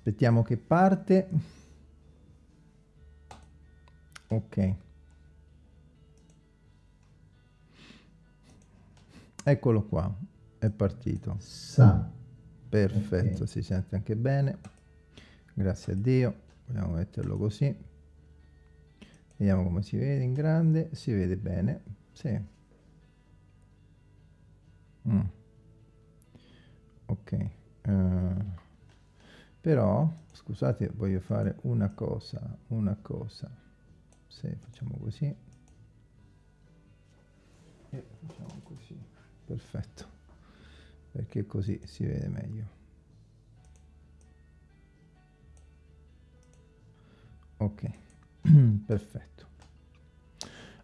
aspettiamo che parte. Ok. Eccolo qua è partito. Sa. perfetto okay. si sente anche bene. Grazie a dio vogliamo metterlo così. Vediamo come si vede in grande. Si vede bene sì. Mm. ok uh, però scusate voglio fare una cosa una cosa. Se facciamo così. E facciamo così. Perfetto. Perché così si vede meglio. Ok. Perfetto.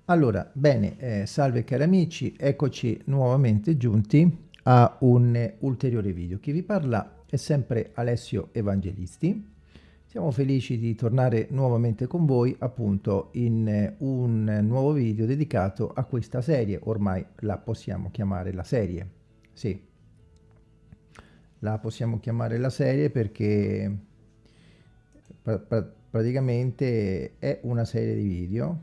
Allora bene eh, salve cari amici eccoci nuovamente giunti a un ulteriore video. Chi vi parla è sempre Alessio Evangelisti. Siamo felici di tornare nuovamente con voi appunto in un nuovo video dedicato a questa serie. Ormai la possiamo chiamare la serie. Sì. La possiamo chiamare la serie perché praticamente è una serie di video,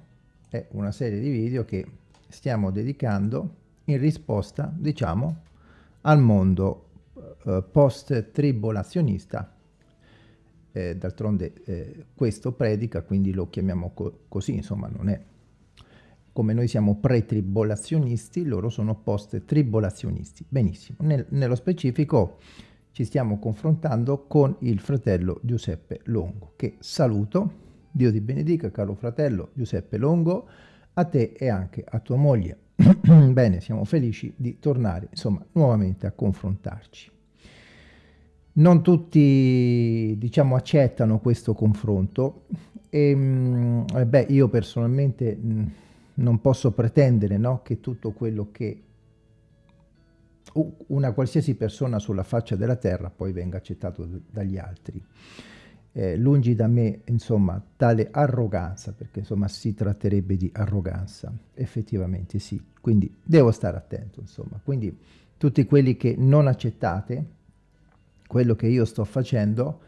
è una serie di video che stiamo dedicando in risposta, diciamo, al mondo eh, post-tribolazionista. Eh, D'altronde eh, questo predica, quindi lo chiamiamo co così, insomma, non è come noi siamo pre-tribolazionisti, loro sono post-tribolazionisti. Benissimo, Nel, nello specifico ci stiamo confrontando con il fratello Giuseppe Longo, che saluto. Dio ti benedica, caro fratello Giuseppe Longo, a te e anche a tua moglie. Bene, siamo felici di tornare, insomma, nuovamente a confrontarci. Non tutti, diciamo, accettano questo confronto. E, mh, mm, beh, io personalmente mm, non posso pretendere no, che tutto quello che una qualsiasi persona sulla faccia della terra poi venga accettato dagli altri. Eh, lungi da me, insomma, tale arroganza, perché insomma si tratterebbe di arroganza, effettivamente sì, quindi devo stare attento, insomma, quindi tutti quelli che non accettate quello che io sto facendo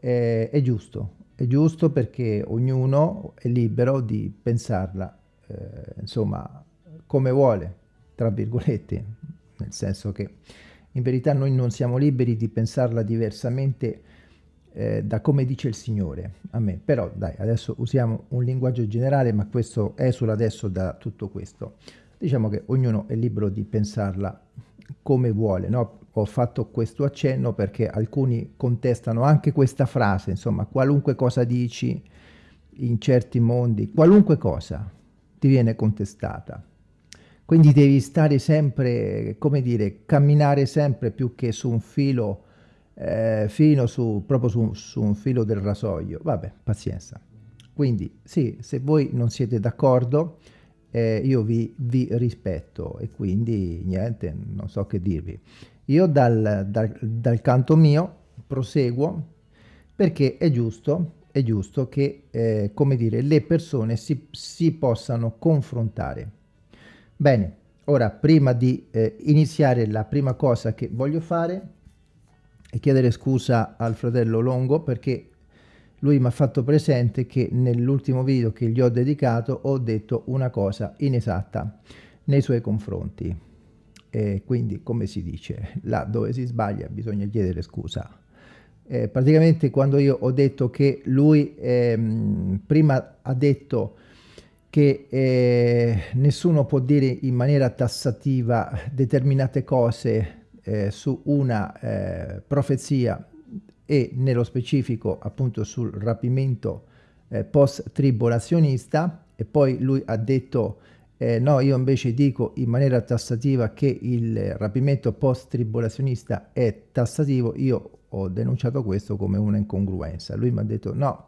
eh, è giusto, è giusto perché ognuno è libero di pensarla, eh, insomma, come vuole, tra virgolette, nel senso che in verità noi non siamo liberi di pensarla diversamente eh, da come dice il Signore a me, però dai, adesso usiamo un linguaggio generale, ma questo esula adesso da tutto questo. Diciamo che ognuno è libero di pensarla come vuole, no? Ho fatto questo accenno perché alcuni contestano anche questa frase, insomma, qualunque cosa dici in certi mondi, qualunque cosa ti viene contestata. Quindi devi stare sempre, come dire, camminare sempre più che su un filo eh, fino su, proprio su, su un filo del rasoio. Vabbè, pazienza. Quindi sì, se voi non siete d'accordo, eh, io vi, vi, rispetto e quindi niente, non so che dirvi. Io dal, dal, dal canto mio proseguo perché è giusto, è giusto che, eh, come dire, le persone si, si possano confrontare. Bene, ora prima di eh, iniziare la prima cosa che voglio fare è chiedere scusa al fratello Longo perché lui mi ha fatto presente che nell'ultimo video che gli ho dedicato ho detto una cosa inesatta nei suoi confronti e quindi come si dice là dove si sbaglia bisogna chiedere scusa. Eh, praticamente quando io ho detto che lui ehm, prima ha detto che eh, nessuno può dire in maniera tassativa determinate cose eh, su una eh, profezia e nello specifico appunto sul rapimento eh, post-tribolazionista e poi lui ha detto eh, no io invece dico in maniera tassativa che il rapimento post-tribolazionista è tassativo. Io ho denunciato questo come una incongruenza. Lui mi ha detto no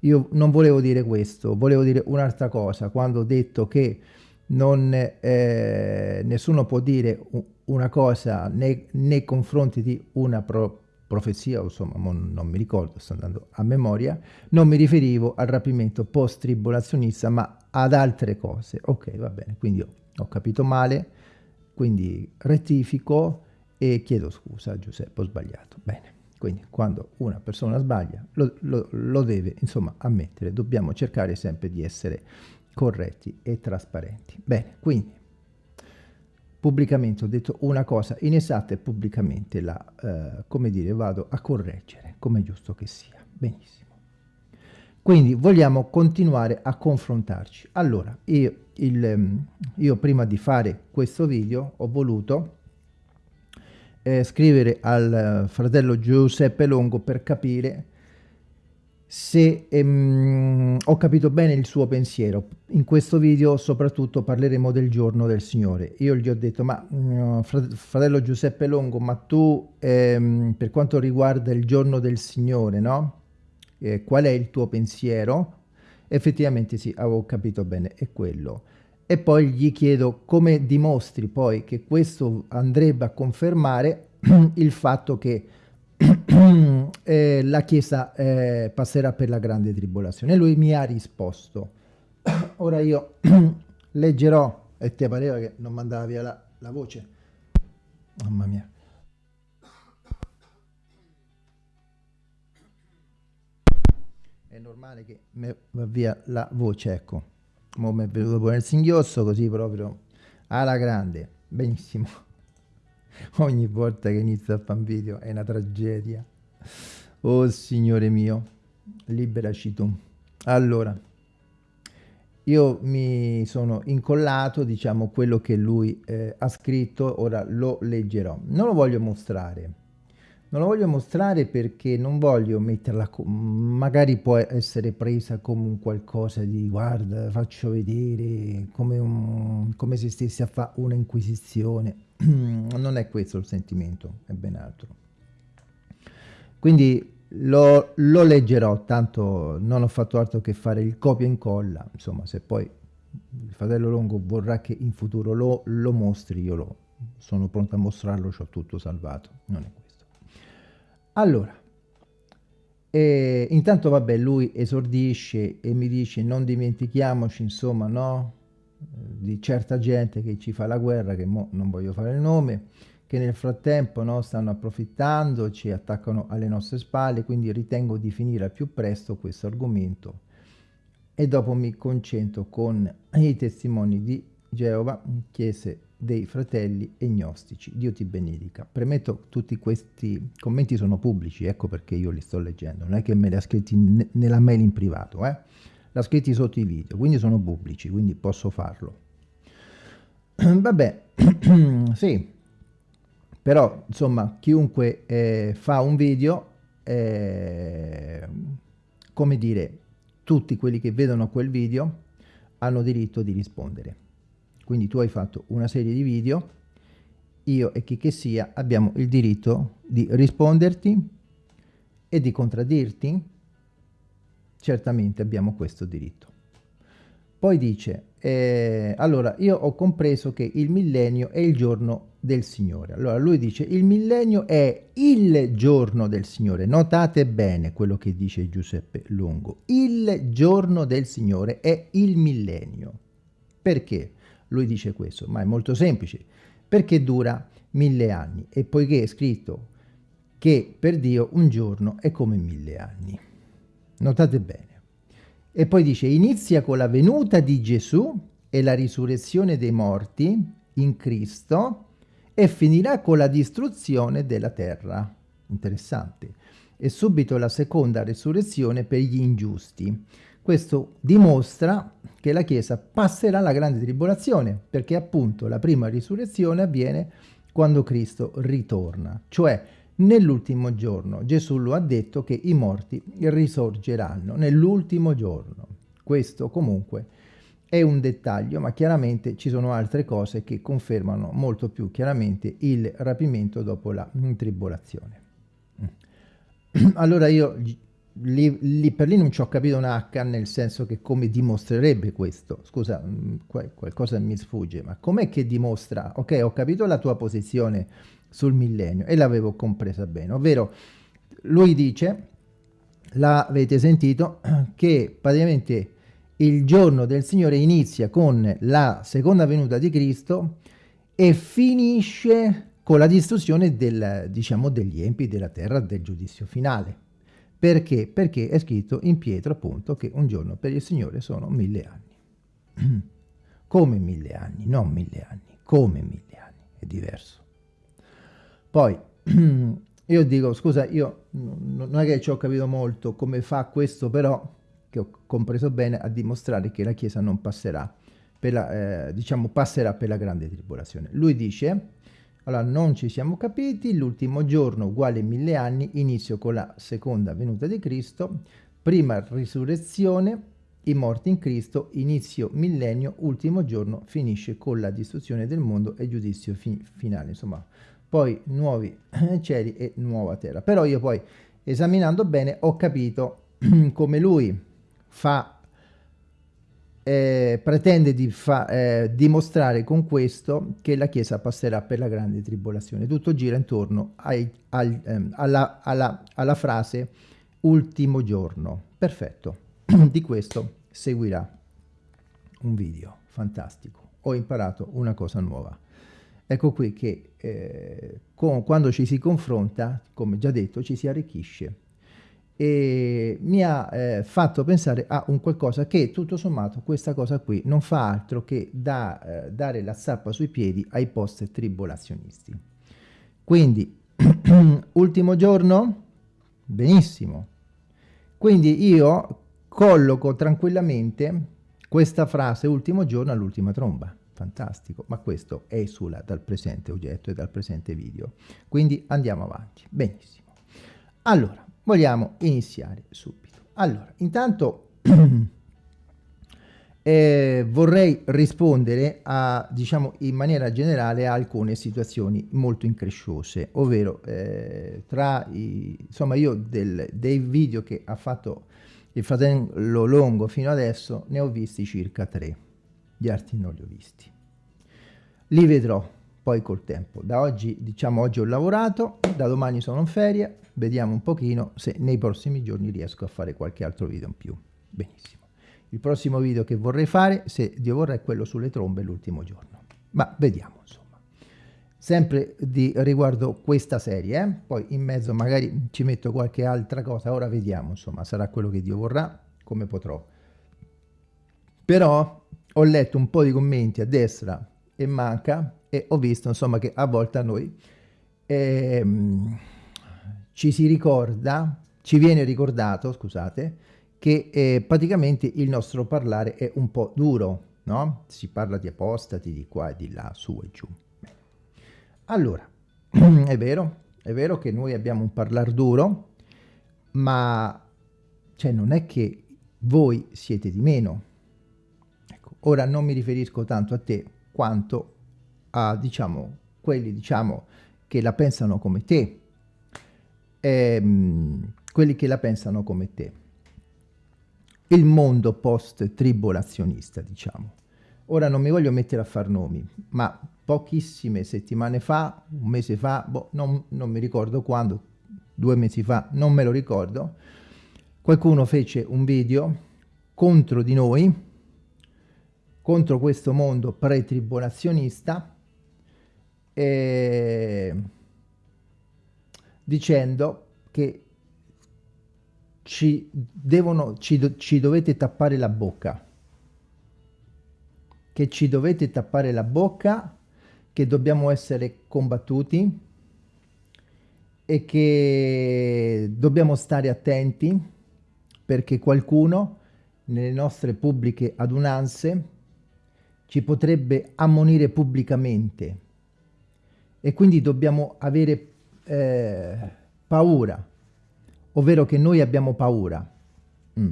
io non volevo dire questo, volevo dire un'altra cosa, quando ho detto che non, eh, nessuno può dire una cosa nei, nei confronti di una pro, profezia, insomma non mi ricordo, sto andando a memoria, non mi riferivo al rapimento post-tribolazionista ma ad altre cose. Ok, va bene, quindi ho, capito male, quindi rettifico e chiedo scusa Giuseppe, ho sbagliato. Bene, Quindi quando una persona sbaglia lo, lo, lo deve insomma ammettere, dobbiamo cercare sempre di essere corretti e trasparenti. Bene, quindi pubblicamente ho detto una cosa inesatta e pubblicamente la, eh, come dire, vado a correggere, come è giusto che sia. Benissimo. Quindi vogliamo continuare a confrontarci. Allora, io, il, ehm, io prima di fare questo video ho voluto eh, scrivere al fratello Giuseppe Longo per capire se ehm, ho capito bene il suo pensiero. In questo video soprattutto parleremo del giorno del Signore. Io gli ho detto, ma mm, fratello Giuseppe Longo, ma tu ehm, per quanto riguarda il giorno del Signore, no? Eh, qual è il tuo pensiero? Effettivamente sì, avevo capito bene, è quello. E poi gli chiedo come dimostri poi che questo andrebbe a confermare il fatto che eh, la Chiesa eh, passerà per la grande tribolazione. E lui mi ha risposto. Ora io leggerò, e ti pareva che non mandava via la, la voce? Mamma mia. È normale che mi va via la voce, ecco. Mo mi è venuto pure il singhiozzo, così proprio alla grande. Benissimo. ogni volta che inizio a fare video è una tragedia. Oh Signore mio, liberaci tu. Allora, io mi sono incollato, diciamo, quello che lui eh, ha scritto, ora lo leggerò. Non lo voglio mostrare, non lo voglio mostrare perché non voglio metterla, magari può essere presa come un qualcosa di guarda, faccio vedere, come, un, come se stessi a fare una inquisizione. non è questo il sentimento, è ben altro. Quindi lo, lo, leggerò, tanto non ho fatto altro che fare il copia e incolla, insomma se poi il fratello Longo vorrà che in futuro lo, lo mostri, io lo, sono pronto a mostrarlo, ho tutto salvato, non è questo. Allora, e intanto vabbè lui esordisce e mi dice non dimentichiamoci insomma no di certa gente che ci fa la guerra, che non voglio fare il nome, che nel frattempo no, stanno approfittando, ci attaccano alle nostre spalle, quindi ritengo di finire al più presto questo argomento e dopo mi concentro con i testimoni di Geova, chiese dei fratelli e gnostici. Dio ti benedica. Premetto tutti questi commenti sono pubblici, ecco perché io li sto leggendo, non è che me li ha scritti nella mail in privato, eh? l'ha scritti sotto i video, quindi sono pubblici, quindi posso farlo. Vabbè, sì, però insomma chiunque eh, fa un video, eh, come dire, tutti quelli che vedono quel video hanno diritto di rispondere. Quindi tu hai fatto una serie di video, io e chi che sia abbiamo il diritto di risponderti e di contraddirti certamente abbiamo questo diritto. Poi dice, eh, allora io ho compreso che il millennio è il giorno del Signore. Allora lui dice, il millennio è il giorno del Signore. Notate bene quello che dice Giuseppe Lungo. Il giorno del Signore è il millennio. Perché lui dice questo? Ma è molto semplice. Perché dura mille anni e poiché è scritto che per Dio un giorno è come mille anni. Notate bene. E poi dice, inizia con la venuta di Gesù e la risurrezione dei morti in Cristo e finirà con la distruzione della terra. Interessante. E subito la seconda risurrezione per gli ingiusti. Questo dimostra che la Chiesa passerà la grande tribolazione, perché appunto la prima risurrezione avviene quando Cristo ritorna, cioè Nell'ultimo giorno Gesù lo ha detto che i morti risorgeranno nell'ultimo giorno. Questo comunque è un dettaglio, ma chiaramente ci sono altre cose che confermano molto più chiaramente il rapimento dopo la tribolazione. Allora io lì, lì, per lì non ci ho capito un H, nel senso che come dimostrerebbe questo? Scusa, mm, qualcosa mi sfugge, ma com'è che dimostra? Ok, ho capito la tua posizione sul millennio e l'avevo compresa bene, ovvero lui dice, l'avete sentito, che praticamente il giorno del Signore inizia con la seconda venuta di Cristo e finisce con la distruzione del, diciamo, degli empi della terra del giudizio finale. Perché? Perché è scritto in Pietro appunto che un giorno per il Signore sono mille anni. come mille anni, non mille anni, come mille anni, è diverso. Poi, io dico, scusa, io non è che ci ho capito molto come fa questo, però, che ho compreso bene, a dimostrare che la Chiesa non passerà, per la, eh, diciamo, passerà per la grande tribolazione. Lui dice, allora, non ci siamo capiti, l'ultimo giorno uguale mille anni, inizio con la seconda venuta di Cristo, prima risurrezione, i morti in Cristo, inizio millennio, ultimo giorno, finisce con la distruzione del mondo e giudizio fi finale, insomma, poi nuovi cieli e nuova terra. Però io poi, esaminando bene, ho capito come lui fa eh, pretende di eh, dimostrare con questo che la Chiesa passerà per la grande tribolazione. Tutto gira intorno ai, al, ehm, alla, alla, alla frase ultimo giorno. Perfetto, di questo seguirà un video fantastico. Ho imparato una cosa nuova. Ecco qui che eh, con, quando ci si confronta, come già detto, ci si arricchisce e mi ha eh, fatto pensare a un qualcosa che tutto sommato questa cosa qui non fa altro che da, eh, dare la zappa sui piedi ai post tribolazionisti. Quindi, ultimo giorno? Benissimo. Quindi io colloco tranquillamente questa frase ultimo giorno all'ultima tromba. Fantastico, ma questo è esula dal presente oggetto e dal presente video. Quindi andiamo avanti. Benissimo. Allora, vogliamo iniziare subito. Allora, intanto eh, vorrei rispondere a, diciamo, in maniera generale a alcune situazioni molto incresciose, ovvero eh, tra i, insomma, io del, dei video che ha fatto il fratello Longo fino adesso ne ho visti circa tre, gli altri non li ho visti. Li vedrò poi col tempo. Da oggi, diciamo, oggi ho lavorato, da domani sono in ferie, vediamo un pochino se nei prossimi giorni riesco a fare qualche altro video in più. Benissimo. Il prossimo video che vorrei fare, se Dio vorrà, è quello sulle trombe l'ultimo giorno. Ma vediamo, insomma. Sempre di riguardo questa serie, eh? poi in mezzo magari ci metto qualche altra cosa, ora vediamo, insomma, sarà quello che Dio vorrà, come potrò. Però ho letto un po' di commenti a destra e manca e ho visto, insomma, che a volte a noi... Ehm, ci si ricorda, ci viene ricordato, scusate, che eh, praticamente il nostro parlare è un po' duro, no? Si parla di apostati di qua e di là, su e giù. Allora, è vero, è vero che noi abbiamo un parlare duro, ma cioè, non è che voi siete di meno. Ecco, ora non mi riferisco tanto a te quanto a, diciamo, quelli, diciamo, che la pensano come te, ehm, quelli che la pensano come te. Il mondo post-tribolazionista, diciamo. Ora non mi voglio mettere a far nomi, ma pochissime settimane fa, un mese fa, boh, non, non mi ricordo quando, due mesi fa, non me lo ricordo, qualcuno fece un video contro di noi, contro questo mondo pre-tribolazionista, e dicendo che ci, devono, ci, ci dovete tappare la bocca, che ci dovete tappare la bocca, che dobbiamo essere combattuti e che dobbiamo stare attenti perché qualcuno nelle nostre pubbliche adunanze ci potrebbe ammonire pubblicamente e quindi dobbiamo avere eh, paura, ovvero che noi abbiamo paura. Mm.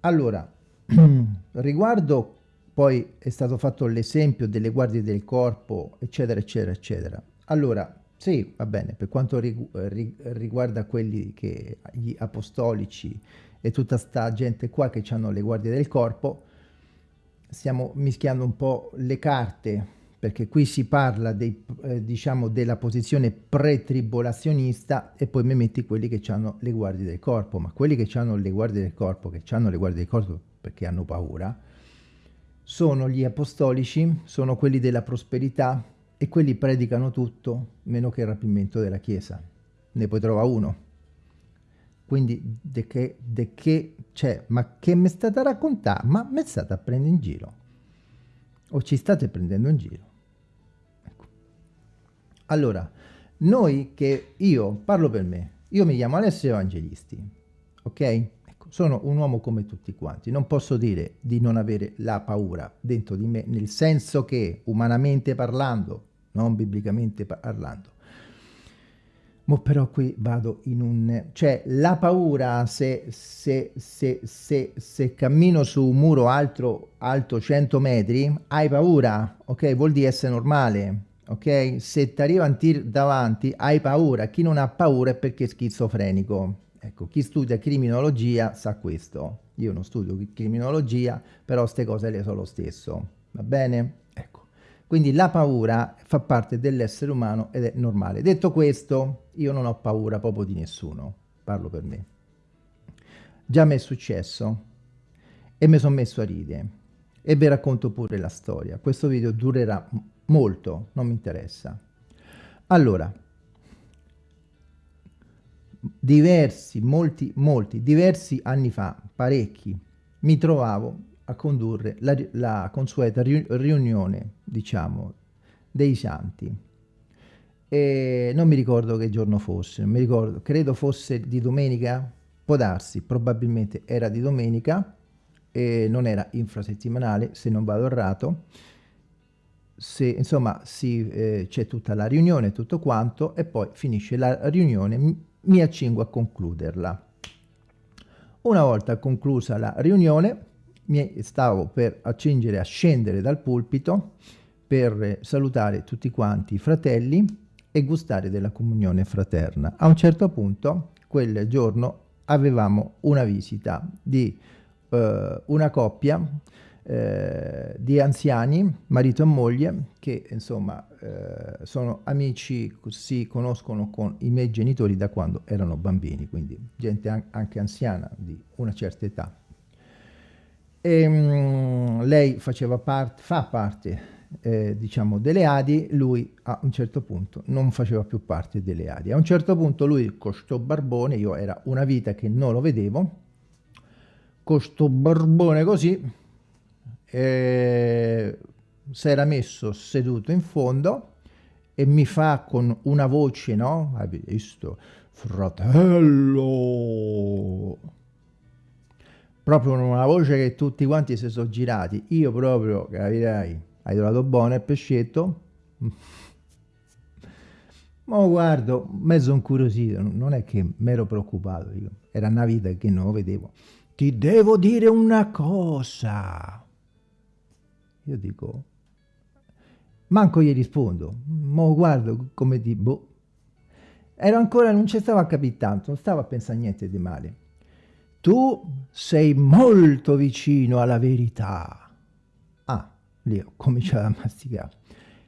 Allora, riguardo poi è stato fatto l'esempio delle guardie del corpo, eccetera, eccetera, eccetera. Allora, sì, va bene, per quanto riguarda quelli che, gli apostolici e tutta sta gente qua che hanno le guardie del corpo, stiamo mischiando un po' le carte, perché qui si parla dei, eh, diciamo della posizione pre-tribolazionista e poi mi metti quelli che hanno le guardie del corpo, ma quelli che hanno le guardie del corpo, che hanno le guardie del corpo perché hanno paura, sono gli apostolici, sono quelli della prosperità e quelli predicano tutto meno che il rapimento della Chiesa. Ne puoi trovare uno. Quindi, de che, de che, cioè, ma che mi state a raccontare? Ma mi state a prendere in giro? O ci state prendendo in giro? Allora, noi che io parlo per me, io mi chiamo Alessio Evangelisti, ok? Ecco, sono un uomo come tutti quanti, non posso dire di non avere la paura dentro di me, nel senso che umanamente parlando, non biblicamente parlando, Mo però qui vado in un... cioè la paura se, se, se, se, se cammino su un muro alto, alto 100 metri, hai paura, ok? Vuol dire essere normale, ok? Se ti arriva un tir davanti, hai paura. Chi non ha paura è perché è schizofrenico. Ecco, chi studia criminologia sa questo. Io non studio criminologia, però queste cose le so lo stesso. Va bene? Ecco. Quindi la paura fa parte dell'essere umano ed è normale. Detto questo, io non ho paura proprio di nessuno, parlo per me. Già mi è successo e mi sono messo a ridere e vi racconto pure la storia. Questo video durerà molto, non mi interessa. Allora, diversi, molti, molti, diversi anni fa, parecchi, mi trovavo a condurre la, la consueta riunione, diciamo, dei santi. E non mi ricordo che giorno fosse, non mi ricordo, credo fosse di domenica, può darsi, probabilmente era di domenica, e non era infrasettimanale, se non vado errato, se, insomma eh, c'è tutta la riunione, tutto quanto, e poi finisce la riunione, mi, mi accingo a concluderla. Una volta conclusa la riunione, mi stavo per accingere a scendere dal pulpito per salutare tutti quanti i fratelli e gustare della comunione fraterna. A un certo punto, quel giorno, avevamo una visita di eh, una coppia di anziani, marito e moglie, che insomma eh, sono amici, si conoscono con i miei genitori da quando erano bambini, quindi gente anche anziana di una certa età. E, um, lei faceva parte, fa parte, eh, diciamo, delle Adi, lui a un certo punto non faceva più parte delle Adi. A un certo punto lui con barbone, io era una vita che non lo vedevo, con barbone così, eh, si era messo seduto in fondo e mi fa con una voce, no? Hai visto? Fratello! proprio una voce che tutti quanti si sono girati. Io proprio, capirai, hai trovato buono il pescetto? Ma guardo, mezzo incuriosito, non è che mi ero preoccupato, era una vita che non vedevo. Ti devo dire una cosa. Io dico, manco gli rispondo, ma guardo come di boh. Ero ancora, non ci stavo a capire tanto, non stavo a pensare niente di male tu sei molto vicino alla verità. Ah, lì ho cominciato a masticare.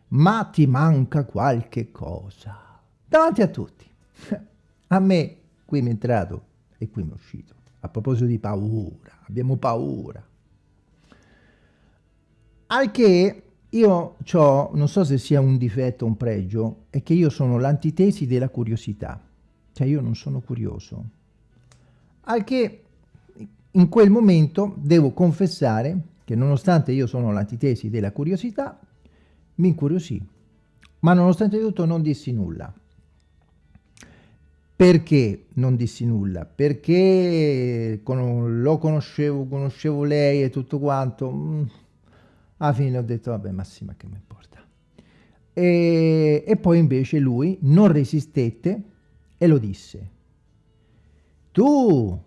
Ma ti manca qualche cosa. Davanti a tutti. A me, qui mi è entrato e qui mi è uscito. A proposito di paura, abbiamo paura. Al che io ho, non so se sia un difetto o un pregio, è che io sono l'antitesi della curiosità. Cioè io non sono curioso. Al che in quel momento devo confessare che nonostante io sono l'antitesi della curiosità, mi incuriosì, ma nonostante tutto non dissi nulla. Perché non dissi nulla? Perché lo conoscevo, conoscevo lei e tutto quanto. Alla fine ho detto, vabbè, Massima, che mi importa. E, e poi invece lui non resistette e lo disse. Tu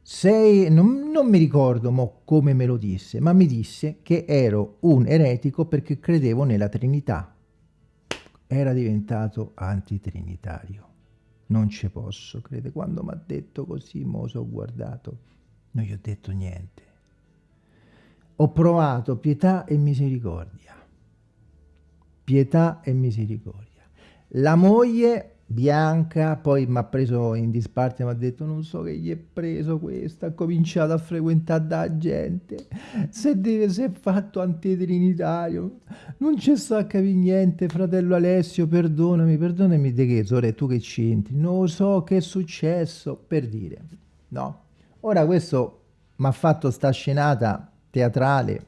sei, non, non, mi ricordo mo come me lo disse, ma mi disse che ero un eretico perché credevo nella Trinità. Era diventato antitrinitario. Non ci posso credere. Quando mi ha detto così, mo ho guardato, non gli ho detto niente. Ho provato pietà e misericordia. Pietà e misericordia. La moglie bianca, poi mi ha preso in disparte mi ha detto non so che gli è preso questo, ha cominciato a frequentare da gente, se deve si è fatto antitrinitario, non c'è sta a capire niente, fratello Alessio, perdonami, perdonami di che, sore, tu che c'entri, non so che è successo, per dire, no? Ora questo mi ha fatto sta scenata teatrale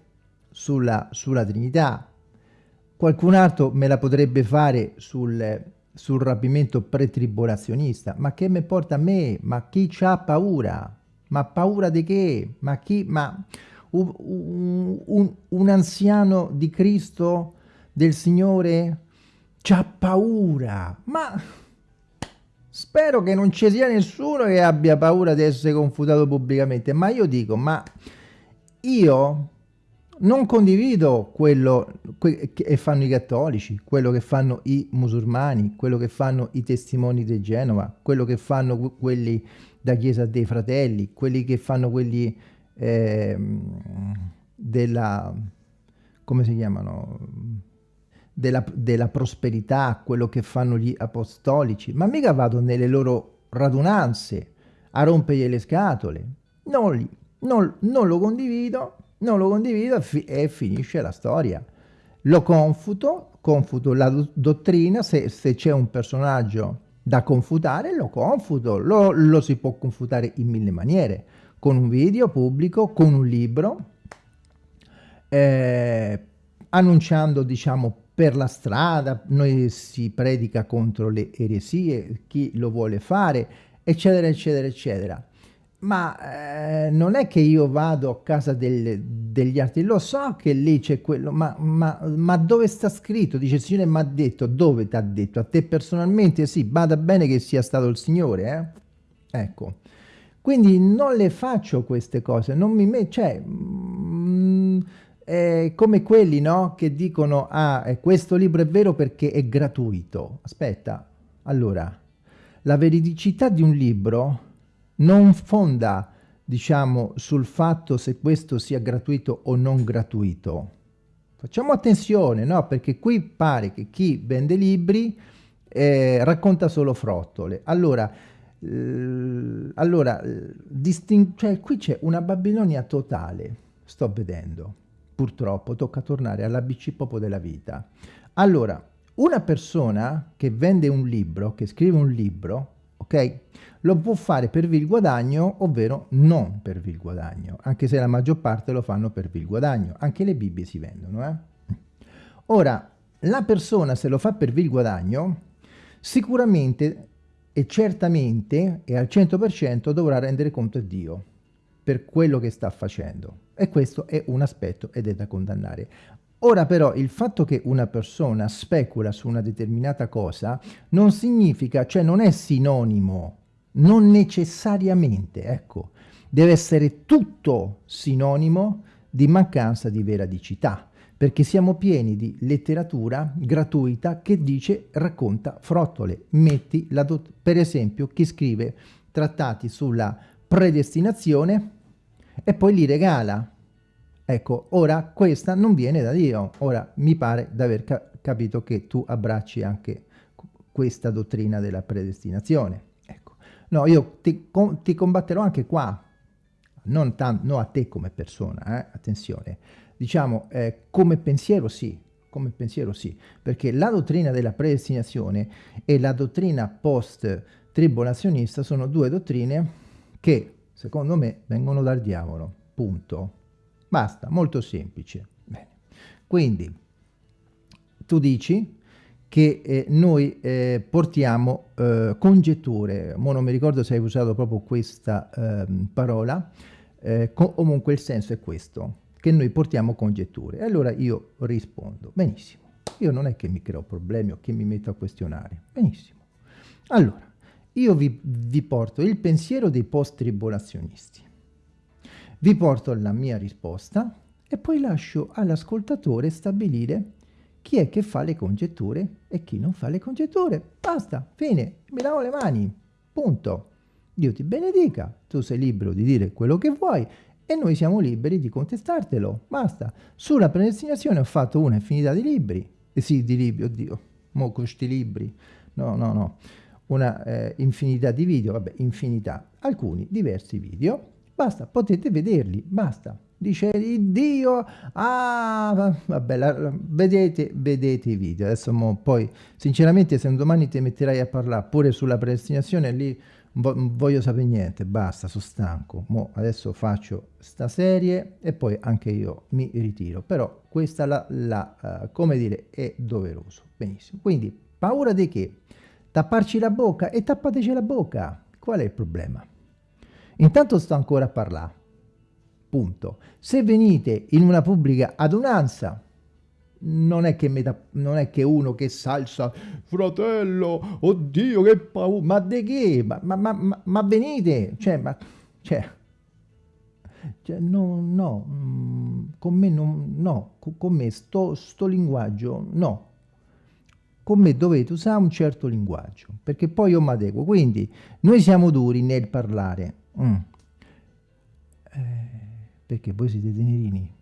sulla, sulla Trinità, qualcun altro me la potrebbe fare sul sul rapimento pretribolazionista. Ma che mi porta a me? Ma chi c'ha paura? Ma paura di che? Ma chi? Ma un, un, un anziano di Cristo, del Signore, c'ha paura? Ma spero che non ci sia nessuno che abbia paura di essere confutato pubblicamente. Ma io dico, ma io non condivido quello che fanno i cattolici, quello che fanno i musulmani, quello che fanno i testimoni di Genova, quello che fanno quelli da Chiesa dei Fratelli, quelli che fanno quelli eh, della, come si chiamano, della, della prosperità, quello che fanno gli apostolici, ma mica vado nelle loro radunanze a rompergli le scatole, non, non, non lo condivido, non lo condivido e finisce la storia. Lo confuto, confuto la do dottrina, se, se c'è un personaggio da confutare, lo confuto, lo, lo, si può confutare in mille maniere, con un video pubblico, con un libro, eh, annunciando, diciamo, per la strada, noi si predica contro le eresie, chi lo vuole fare, eccetera, eccetera, eccetera ma eh, non è che io vado a casa del, degli altri, lo so che lì c'è quello, ma, ma, ma, dove sta scritto? Dice il Signore mi ha detto, dove ti ha detto? A te personalmente? Sì, bada bene che sia stato il Signore, eh? Ecco. Quindi non le faccio queste cose, non mi metto, cioè, mm, è come quelli, no? Che dicono, ah, eh, questo libro è vero perché è gratuito. Aspetta, allora, la veridicità di un libro non fonda, diciamo, sul fatto se questo sia gratuito o non gratuito. Facciamo attenzione, no? Perché qui pare che chi vende libri eh, racconta solo frottole. Allora, eh, allora cioè, qui c'è una Babilonia totale, sto vedendo. Purtroppo tocca tornare all'ABC proprio della vita. Allora, una persona che vende un libro, che scrive un libro, ok? Lo può fare per vil guadagno, ovvero non per vil guadagno, anche se la maggior parte lo fanno per vil guadagno. Anche le Bibbie si vendono, eh? Ora, la persona se lo fa per vil guadagno, sicuramente e certamente e al 100% dovrà rendere conto a Dio per quello che sta facendo. E questo è un aspetto ed è da condannare. Ora però il fatto che una persona specula su una determinata cosa non significa, cioè non è sinonimo, non necessariamente, ecco, deve essere tutto sinonimo di mancanza di veridicità, perché siamo pieni di letteratura gratuita che dice racconta frottole, metti la per esempio chi scrive trattati sulla predestinazione e poi li regala Ecco, ora questa non viene da Dio. Ora mi pare di aver ca capito che tu abbracci anche questa dottrina della predestinazione. No, io ti, com ti combatterò anche qua, non, non, a te come persona, eh? attenzione. Diciamo, eh, come pensiero sì, come pensiero sì, perché la dottrina della predestinazione e la dottrina post-tribulazionista sono due dottrine che, secondo me, vengono dal diavolo, punto. Basta, molto semplice. Bene. Quindi, tu dici che eh, noi eh, portiamo eh, congetture, Mo non mi ricordo se hai usato proprio questa ehm, parola, eh, comunque il senso è questo, che noi portiamo congetture. E allora io rispondo, benissimo, io non è che mi creo problemi o che mi metto a questionare, benissimo. Allora, io vi, vi porto il pensiero dei post-tribolazionisti. Vi porto la mia risposta e poi lascio all'ascoltatore stabilire chi è che fa le congetture e chi non fa le congetture. Basta, fine, mi lavo le mani, punto. Dio ti benedica, tu sei libero di dire quello che vuoi e noi siamo liberi di contestartelo, basta. Sulla predestinazione ho fatto una infinità di libri, eh sì, di libri, oddio, mo con libri, no, no, no. una eh, infinità di video, vabbè, infinità, alcuni diversi video, basta, potete vederli, basta. Dice Dio, ah, vabbè, la, vedete, vedete i video. Adesso mo, poi, sinceramente, se un domani ti metterai a parlare pure sulla predestinazione, lì voglio sapere niente, basta, sono stanco. Mo adesso faccio sta serie e poi anche io mi ritiro. Però questa, la, la uh, come dire, è doveroso. Benissimo. Quindi, paura di che? Tapparci la bocca e tappateci la bocca. Qual è il problema? Intanto sto ancora a parlare. Punto. Se venite in una pubblica adunanza, non è che, metà, non è che uno che salsa, fratello, oddio che paura, ma di che? Ma, ma, ma, ma, venite, cioè, ma, cioè, cioè no, no, mm, con me non, no, con me sto, sto linguaggio, no, con me dovete usare un certo linguaggio, perché poi io mi adeguo. Quindi noi siamo duri nel parlare. Mm. Eh, perché voi siete tenerini?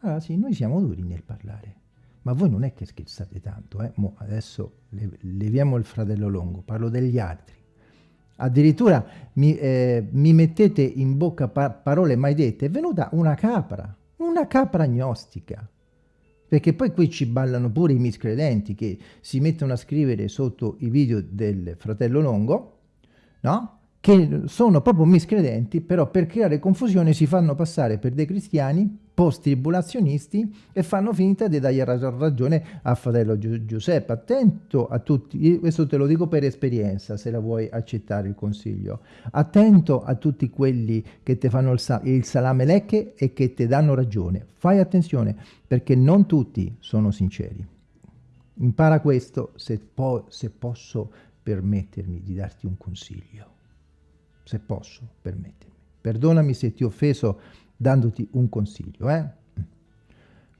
Allora sì, noi siamo duri nel parlare. Ma voi non è che scherzate tanto, eh? Mo adesso leviamo il fratello longo, parlo degli altri. Addirittura mi, eh, mi mettete in bocca pa parole mai dette. È venuta una capra, una capra agnostica. Perché poi qui ci ballano pure i miscredenti che si mettono a scrivere sotto i video del fratello Longo, no? Che sono proprio miscredenti, però per creare confusione si fanno passare per dei cristiani post-tribulazionisti e fanno finta di dargli ragione a fratello Gi Giuseppe. Attento a tutti, questo te lo dico per esperienza, se la vuoi accettare il consiglio. Attento a tutti quelli che ti fanno il, sa il salame lecche e che ti danno ragione. Fai attenzione, perché non tutti sono sinceri. Impara questo se, po se posso permettermi di darti un consiglio. Se posso permettermi. Perdonami se ti ho offeso dandoti un consiglio. Eh?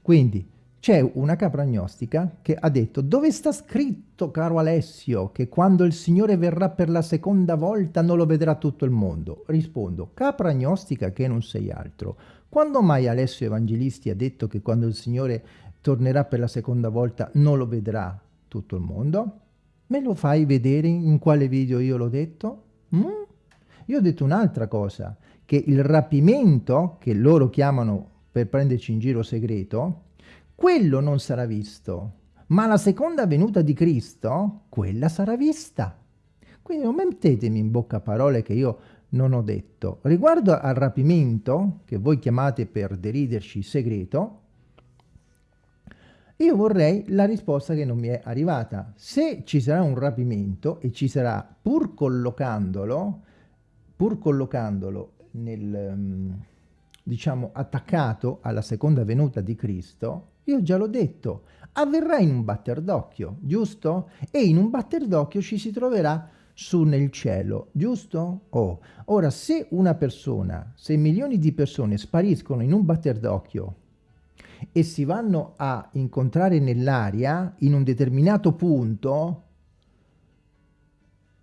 Quindi c'è una capra agnostica che ha detto dove sta scritto, caro Alessio, che quando il Signore verrà per la seconda volta non lo vedrà tutto il mondo? Rispondo, capra agnostica che non sei altro. Quando mai Alessio Evangelisti ha detto che quando il Signore tornerà per la seconda volta non lo vedrà tutto il mondo? Me lo fai vedere in quale video io l'ho detto? Mm? Io ho detto un'altra cosa, che il rapimento, che loro chiamano per prenderci in giro segreto, quello non sarà visto, ma la seconda venuta di Cristo, quella sarà vista. Quindi non mettetemi in bocca parole che io non ho detto. Riguardo al rapimento, che voi chiamate per deriderci segreto, io vorrei la risposta che non mi è arrivata. Se ci sarà un rapimento e ci sarà, pur collocandolo, pur collocandolo nel, mm, diciamo, attaccato alla seconda venuta di Cristo, io già l'ho detto, avverrà in un batter d'occhio, giusto? E in un batter d'occhio ci si troverà su nel cielo, giusto? Oh. Ora, se una persona, se milioni di persone spariscono in un batter d'occhio e si vanno a incontrare nell'aria in un determinato punto,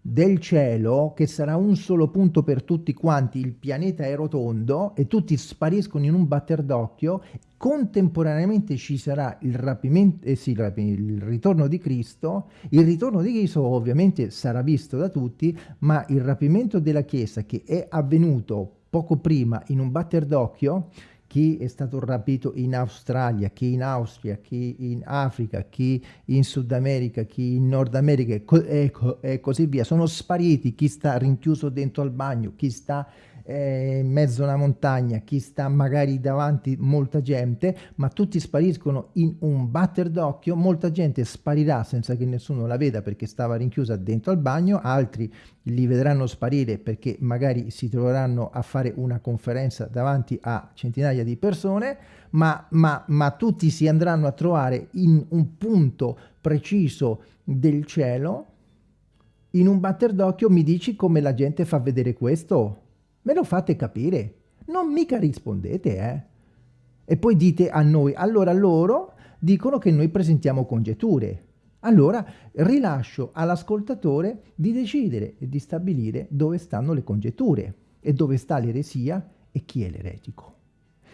del cielo, che sarà un solo punto per tutti quanti, il pianeta è rotondo e tutti spariscono in un batter d'occhio, contemporaneamente ci sarà il, rapimento, eh sì, il ritorno di Cristo, il ritorno di Cristo ovviamente sarà visto da tutti, ma il rapimento della Chiesa che è avvenuto poco prima in un batter d'occhio, chi è stato rapito in Australia, chi in Austria, chi in Africa, chi in Sud America, chi in Nord America e, co e così via. Sono spariti chi sta rinchiuso dentro al bagno, chi sta eh, in mezzo a una montagna, chi sta magari davanti molta gente, ma tutti spariscono in un batter d'occhio, molta gente sparirà senza che nessuno la veda perché stava rinchiusa dentro al bagno, altri li vedranno sparire perché magari si troveranno a fare una conferenza davanti a centinaia di persone, ma, ma, ma tutti si andranno a trovare in un punto preciso del cielo, in un batter d'occhio mi dici come la gente fa vedere questo? Me lo fate capire? Non mica rispondete, eh? E poi dite a noi, allora loro dicono che noi presentiamo congetture. Allora rilascio all'ascoltatore di decidere e di stabilire dove stanno le congetture e dove sta l'eresia e chi è l'eretico.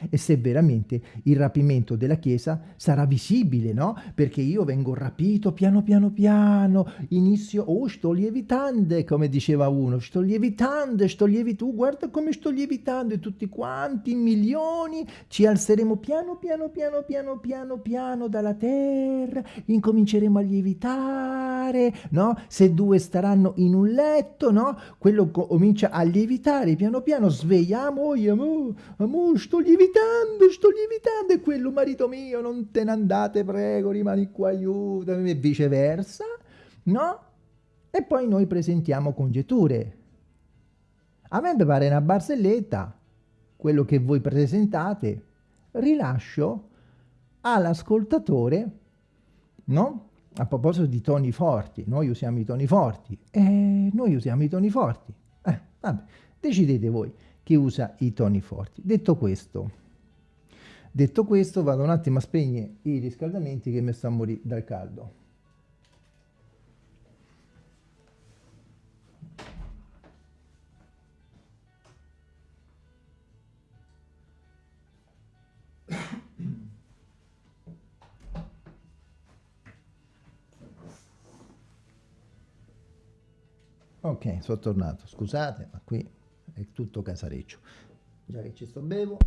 E se veramente il rapimento della Chiesa sarà visibile, no? Perché io vengo rapito piano piano piano, inizio, oh sto lievitando, come diceva uno, sto lievitando, sto lievitando, guarda come sto lievitando e tutti quanti, milioni, ci alzeremo piano piano piano piano piano piano dalla terra, incominceremo a lievitare, no? Se due staranno in un letto, no? Quello comincia a lievitare piano piano, svegliamo, oh, amore, amore, sto lievitando, sto lievitando, e quello marito mio, non te ne andate, prego, rimani qua, aiutami, e viceversa, no? E poi noi presentiamo congetture. A me pare una barzelletta, quello che voi presentate, rilascio all'ascoltatore, no? A proposito di toni forti, noi usiamo i toni forti, e noi usiamo i toni forti. Eh, vabbè, decidete voi chi usa i toni forti. Detto questo, detto questo vado un attimo a spegnere i riscaldamenti che mi stanno a morire dal caldo. Ok, sono tornato, scusate, ma qui è tutto casareccio. Già che ci sto bevo.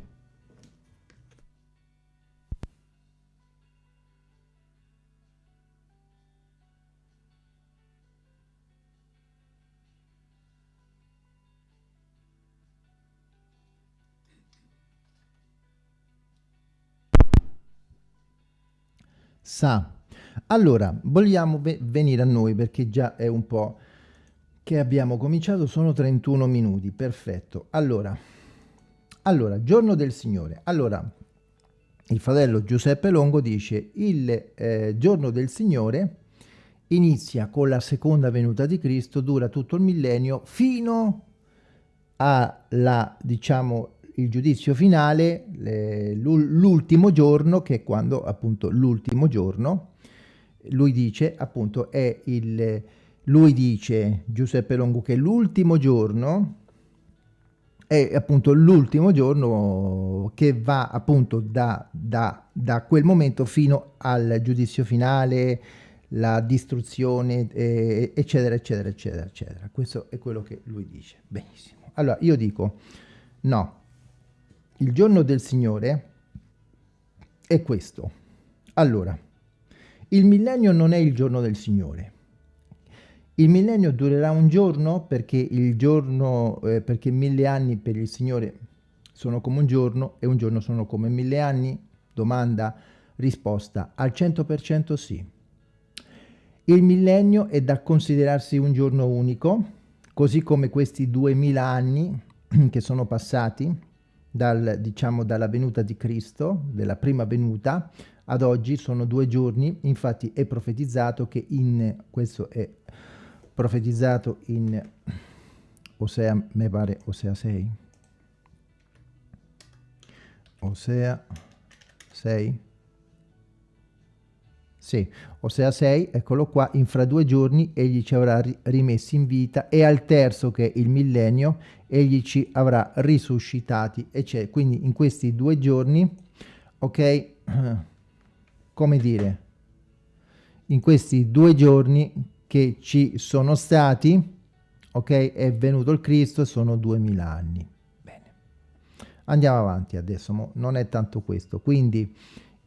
Sa. Allora, vogliamo venire a noi perché già è un po' che abbiamo cominciato sono 31 minuti, perfetto. Allora, allora, giorno del Signore. Allora, il fratello Giuseppe Longo dice il eh, giorno del Signore inizia con la seconda venuta di Cristo, dura tutto il millennio fino alla, diciamo, il giudizio finale, l'ultimo giorno, che è quando appunto l'ultimo giorno, lui dice appunto è il lui dice, Giuseppe Longo, che l'ultimo giorno è appunto l'ultimo giorno che va appunto da, da, da, quel momento fino al giudizio finale, la distruzione, eh, eccetera, eccetera, eccetera, eccetera. Questo è quello che lui dice. Benissimo. Allora, io dico, no, il giorno del Signore è questo. Allora, il millennio non è il giorno del Signore. Il millennio durerà un giorno perché, il giorno, eh, perché mille anni per il Signore sono come un giorno e un giorno sono come mille anni? Domanda, risposta, al 100% sì. Il millennio è da considerarsi un giorno unico, così come questi duemila anni che sono passati dal, diciamo, dalla venuta di Cristo, della prima venuta, ad oggi sono due giorni, infatti è profetizzato che in, questo è profetizzato in Osea, mi pare Osea 6. Osea 6. Sì, Osea 6, eccolo qua, in fra due giorni egli ci avrà rimessi in vita e al terzo che è il millennio egli ci avrà risuscitati e c'è quindi in questi due giorni, ok, come dire, in questi due giorni che ci sono stati, ok? È venuto il Cristo, sono duemila anni. Bene. Andiamo avanti adesso, non è tanto questo. Quindi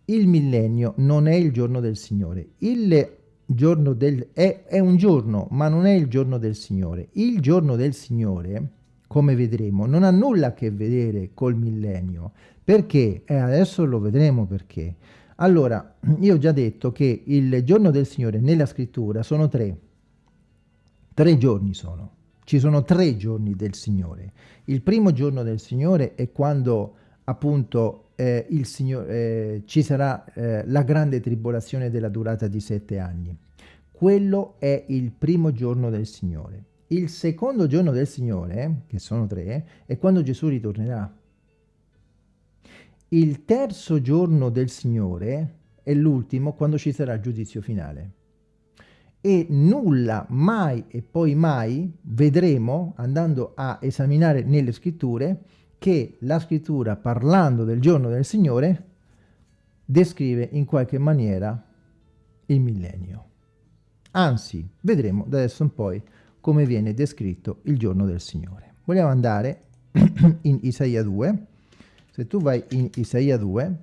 il millennio non è il giorno del Signore. Il giorno del... È, è un giorno, ma non è il giorno del Signore. Il giorno del Signore, come vedremo, non ha nulla a che vedere col millennio. Perché? Eh, adesso lo vedremo perché. Allora, io ho già detto che il giorno del Signore nella scrittura sono tre. Tre giorni sono. Ci sono tre giorni del Signore. Il primo giorno del Signore è quando appunto eh, il Signore, eh, ci sarà eh, la grande tribolazione della durata di sette anni. Quello è il primo giorno del Signore. Il secondo giorno del Signore, che sono tre, è quando Gesù ritornerà. Il terzo giorno del Signore è l'ultimo quando ci sarà il giudizio finale. E nulla, mai e poi mai, vedremo, andando a esaminare nelle scritture, che la scrittura, parlando del giorno del Signore, descrive in qualche maniera il millennio. Anzi, vedremo da adesso in poi come viene descritto il giorno del Signore. Vogliamo andare in Isaia 2. Se tu vai in Isaia 2,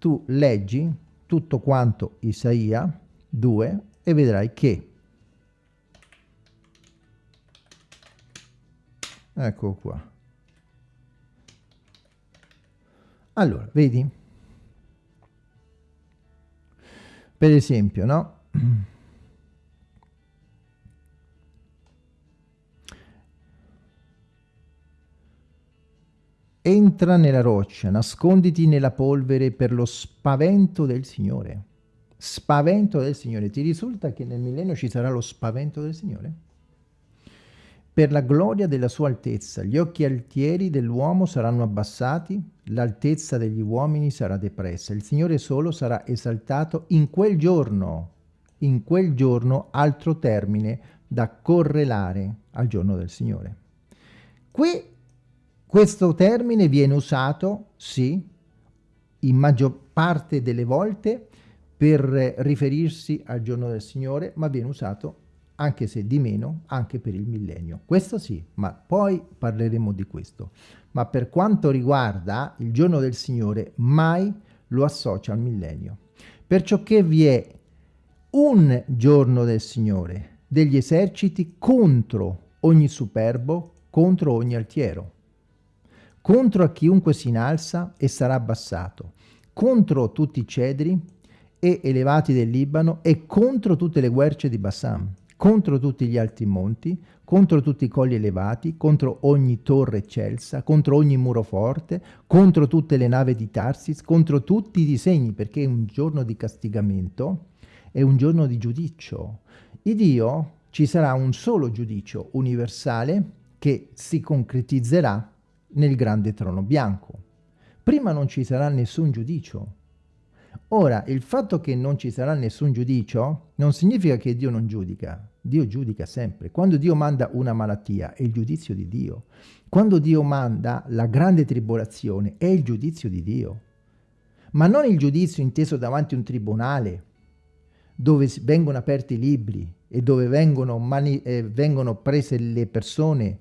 tu leggi tutto quanto Isaia 2 e vedrai che. Ecco qua. Allora vedi? Per esempio no Entra nella roccia, nasconditi nella polvere per lo spavento del Signore. Spavento del Signore. Ti risulta che nel millennio ci sarà lo spavento del Signore? Per la gloria della sua altezza, gli occhi altieri dell'uomo saranno abbassati, l'altezza degli uomini sarà depressa, il Signore solo sarà esaltato in quel giorno, in quel giorno altro termine da correlare al giorno del Signore. Qui questo termine viene usato, sì, in maggior parte delle volte per riferirsi al giorno del Signore, ma viene usato, anche se di meno, anche per il millennio. Questo sì, ma poi parleremo di questo. Ma per quanto riguarda il giorno del Signore, mai lo associa al millennio. Perciò che vi è un giorno del Signore, degli eserciti contro ogni superbo, contro ogni altiero contro a chiunque si innalza e sarà abbassato, contro tutti i cedri e elevati del Libano e contro tutte le guerce di Bassam, contro tutti gli alti monti, contro tutti i colli elevati, contro ogni torre eccelsa, contro ogni muro forte, contro tutte le navi di Tarsis, contro tutti i disegni, perché è un giorno di castigamento, è un giorno di giudizio. Il Dio ci sarà un solo giudizio universale che si concretizzerà nel grande trono bianco. Prima non ci sarà nessun giudicio. Ora, il fatto che non ci sarà nessun giudicio non significa che Dio non giudica. Dio giudica sempre. Quando Dio manda una malattia è il giudizio di Dio. Quando Dio manda la grande tribolazione è il giudizio di Dio. Ma non il giudizio inteso davanti a un tribunale dove vengono aperti i libri e dove vengono, eh, vengono prese le persone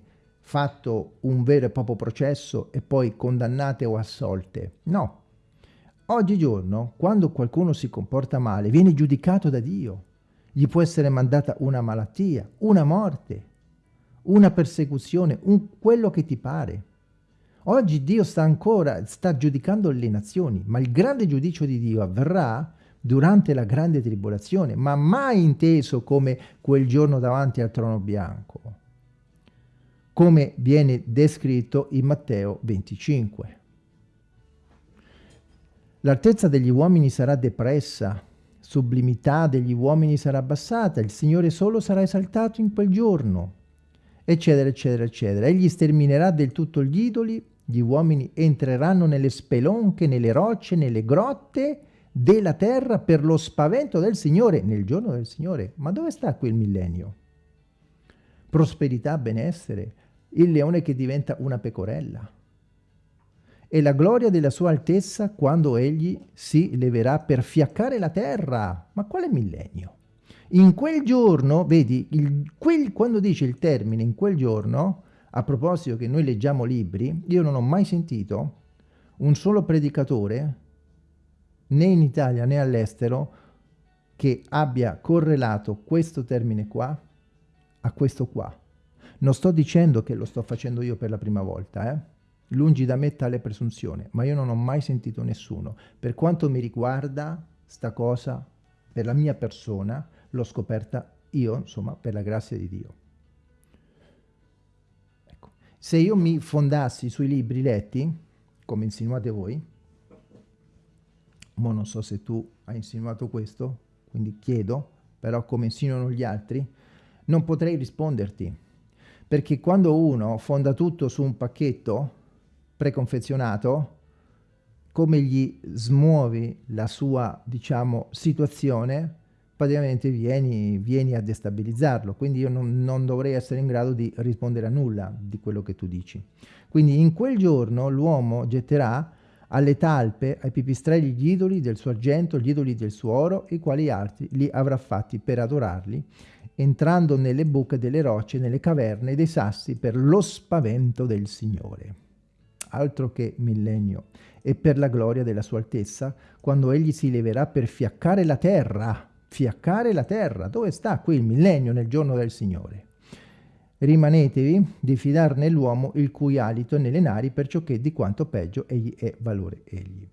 fatto un vero e proprio processo e poi condannate o assolte. No. Oggigiorno, quando qualcuno si comporta male, viene giudicato da Dio. Gli può essere mandata una malattia, una morte, una persecuzione, un, quello che ti pare. Oggi Dio sta ancora, sta giudicando le nazioni, ma il grande giudizio di Dio avverrà durante la grande tribolazione, ma mai inteso come quel giorno davanti al trono bianco come viene descritto in Matteo 25. L'altezza degli uomini sarà depressa, sublimità degli uomini sarà abbassata, il Signore solo sarà esaltato in quel giorno, eccetera, eccetera, eccetera. Egli sterminerà del tutto gli idoli, gli uomini entreranno nelle spelonche, nelle rocce, nelle grotte della terra per lo spavento del Signore, nel giorno del Signore. Ma dove sta quel millennio? Prosperità, benessere, il leone che diventa una pecorella. E la gloria della sua altezza quando egli si leverà per fiaccare la terra. Ma quale millennio? In quel giorno, vedi, il, quel, quando dice il termine in quel giorno, a proposito che noi leggiamo libri, io non ho mai sentito un solo predicatore, né in Italia né all'estero, che abbia correlato questo termine qua a questo qua. Non sto dicendo che lo sto facendo io per la prima volta, eh? lungi da me tale presunzione, ma io non ho mai sentito nessuno. Per quanto mi riguarda, sta cosa, per la mia persona, l'ho scoperta io, insomma, per la grazia di Dio. Ecco. Se io mi fondassi sui libri letti, come insinuate voi, ma non so se tu hai insinuato questo, quindi chiedo, però come insinuano gli altri, non potrei risponderti perché quando uno fonda tutto su un pacchetto preconfezionato, come gli smuovi la sua, diciamo, situazione, praticamente vieni, vieni a destabilizzarlo, quindi io non, non, dovrei essere in grado di rispondere a nulla di quello che tu dici. Quindi in quel giorno l'uomo getterà alle talpe, ai pipistrelli gli idoli del suo argento, gli idoli del suo oro, i quali altri li avrà fatti per adorarli, entrando nelle buche delle rocce, nelle caverne dei sassi per lo spavento del Signore. Altro che millennio, e per la gloria della sua altezza, quando egli si leverà per fiaccare la terra, fiaccare la terra, dove sta qui il millennio nel giorno del Signore? Rimanetevi di fidar nell'uomo il cui alito è nelle nari, perciò che di quanto peggio egli è valore egli.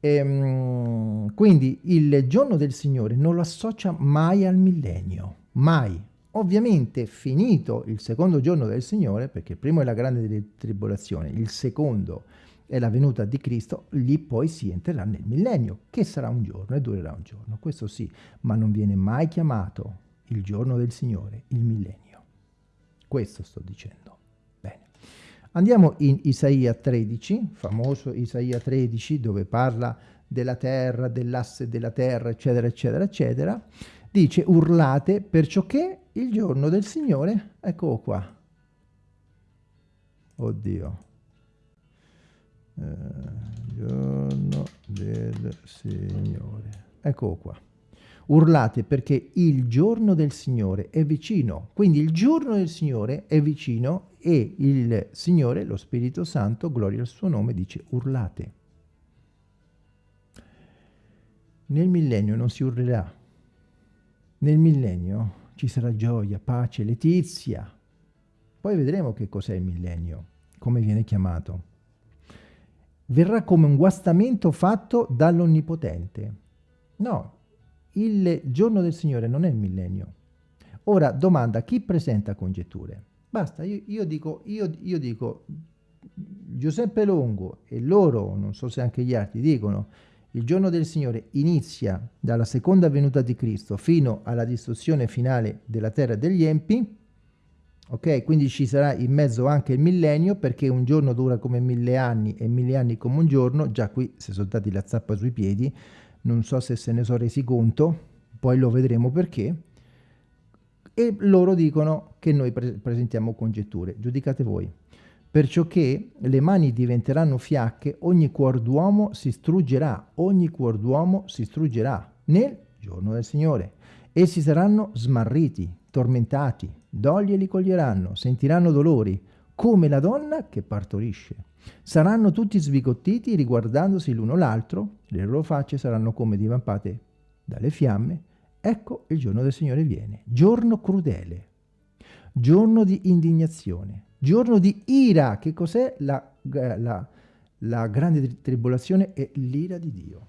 E, ehm, quindi il giorno del Signore non lo associa mai al millennio, mai. Ovviamente finito il secondo giorno del Signore, perché il primo è la grande tribolazione, il secondo è la venuta di Cristo, lì poi si entrerà nel millennio, che sarà un giorno e durerà un giorno, questo sì, ma non viene mai chiamato il giorno del Signore, il millennio. Questo sto dicendo. Bene. Andiamo in Isaia 13, famoso Isaia 13, dove parla della terra, dell'asse della terra, eccetera, eccetera, eccetera. Dice, urlate perciò che il giorno del Signore, eccolo qua. Oddio. Eh, giorno del Signore. Eccolo qua urlate perché il giorno del Signore è vicino. Quindi il giorno del Signore è vicino e il Signore, lo Spirito Santo, gloria al suo nome, dice urlate. Nel millennio non si urlerà. Nel millennio ci sarà gioia, pace, letizia. Poi vedremo che cos'è il millennio, come viene chiamato. Verrà come un guastamento fatto dall'Onnipotente. No, il giorno del Signore non è il millennio. Ora, domanda, chi presenta congetture? Basta, io, io, dico, io, io dico, Giuseppe Longo e loro, non so se anche gli altri, dicono il giorno del Signore inizia dalla seconda venuta di Cristo fino alla distruzione finale della terra degli empi, ok? Quindi ci sarà in mezzo anche il millennio perché un giorno dura come mille anni e mille anni come un giorno, già qui si sono dati la zappa sui piedi, non so se se ne sono resi conto, poi lo vedremo perché, e loro dicono che noi pre presentiamo congetture, giudicate voi. Perciò che le mani diventeranno fiacche, ogni cuor d'uomo si struggerà, ogni cuor d'uomo si struggerà nel giorno del Signore. Essi saranno smarriti, tormentati, doglie li coglieranno, sentiranno dolori, come la donna che partorisce. Saranno tutti sbigottiti riguardandosi l'uno l'altro, le loro facce saranno come divampate dalle fiamme. Ecco il giorno del Signore viene, giorno crudele, giorno di indignazione, giorno di ira. Che cos'è la, la, la grande tribolazione? È l'ira di Dio.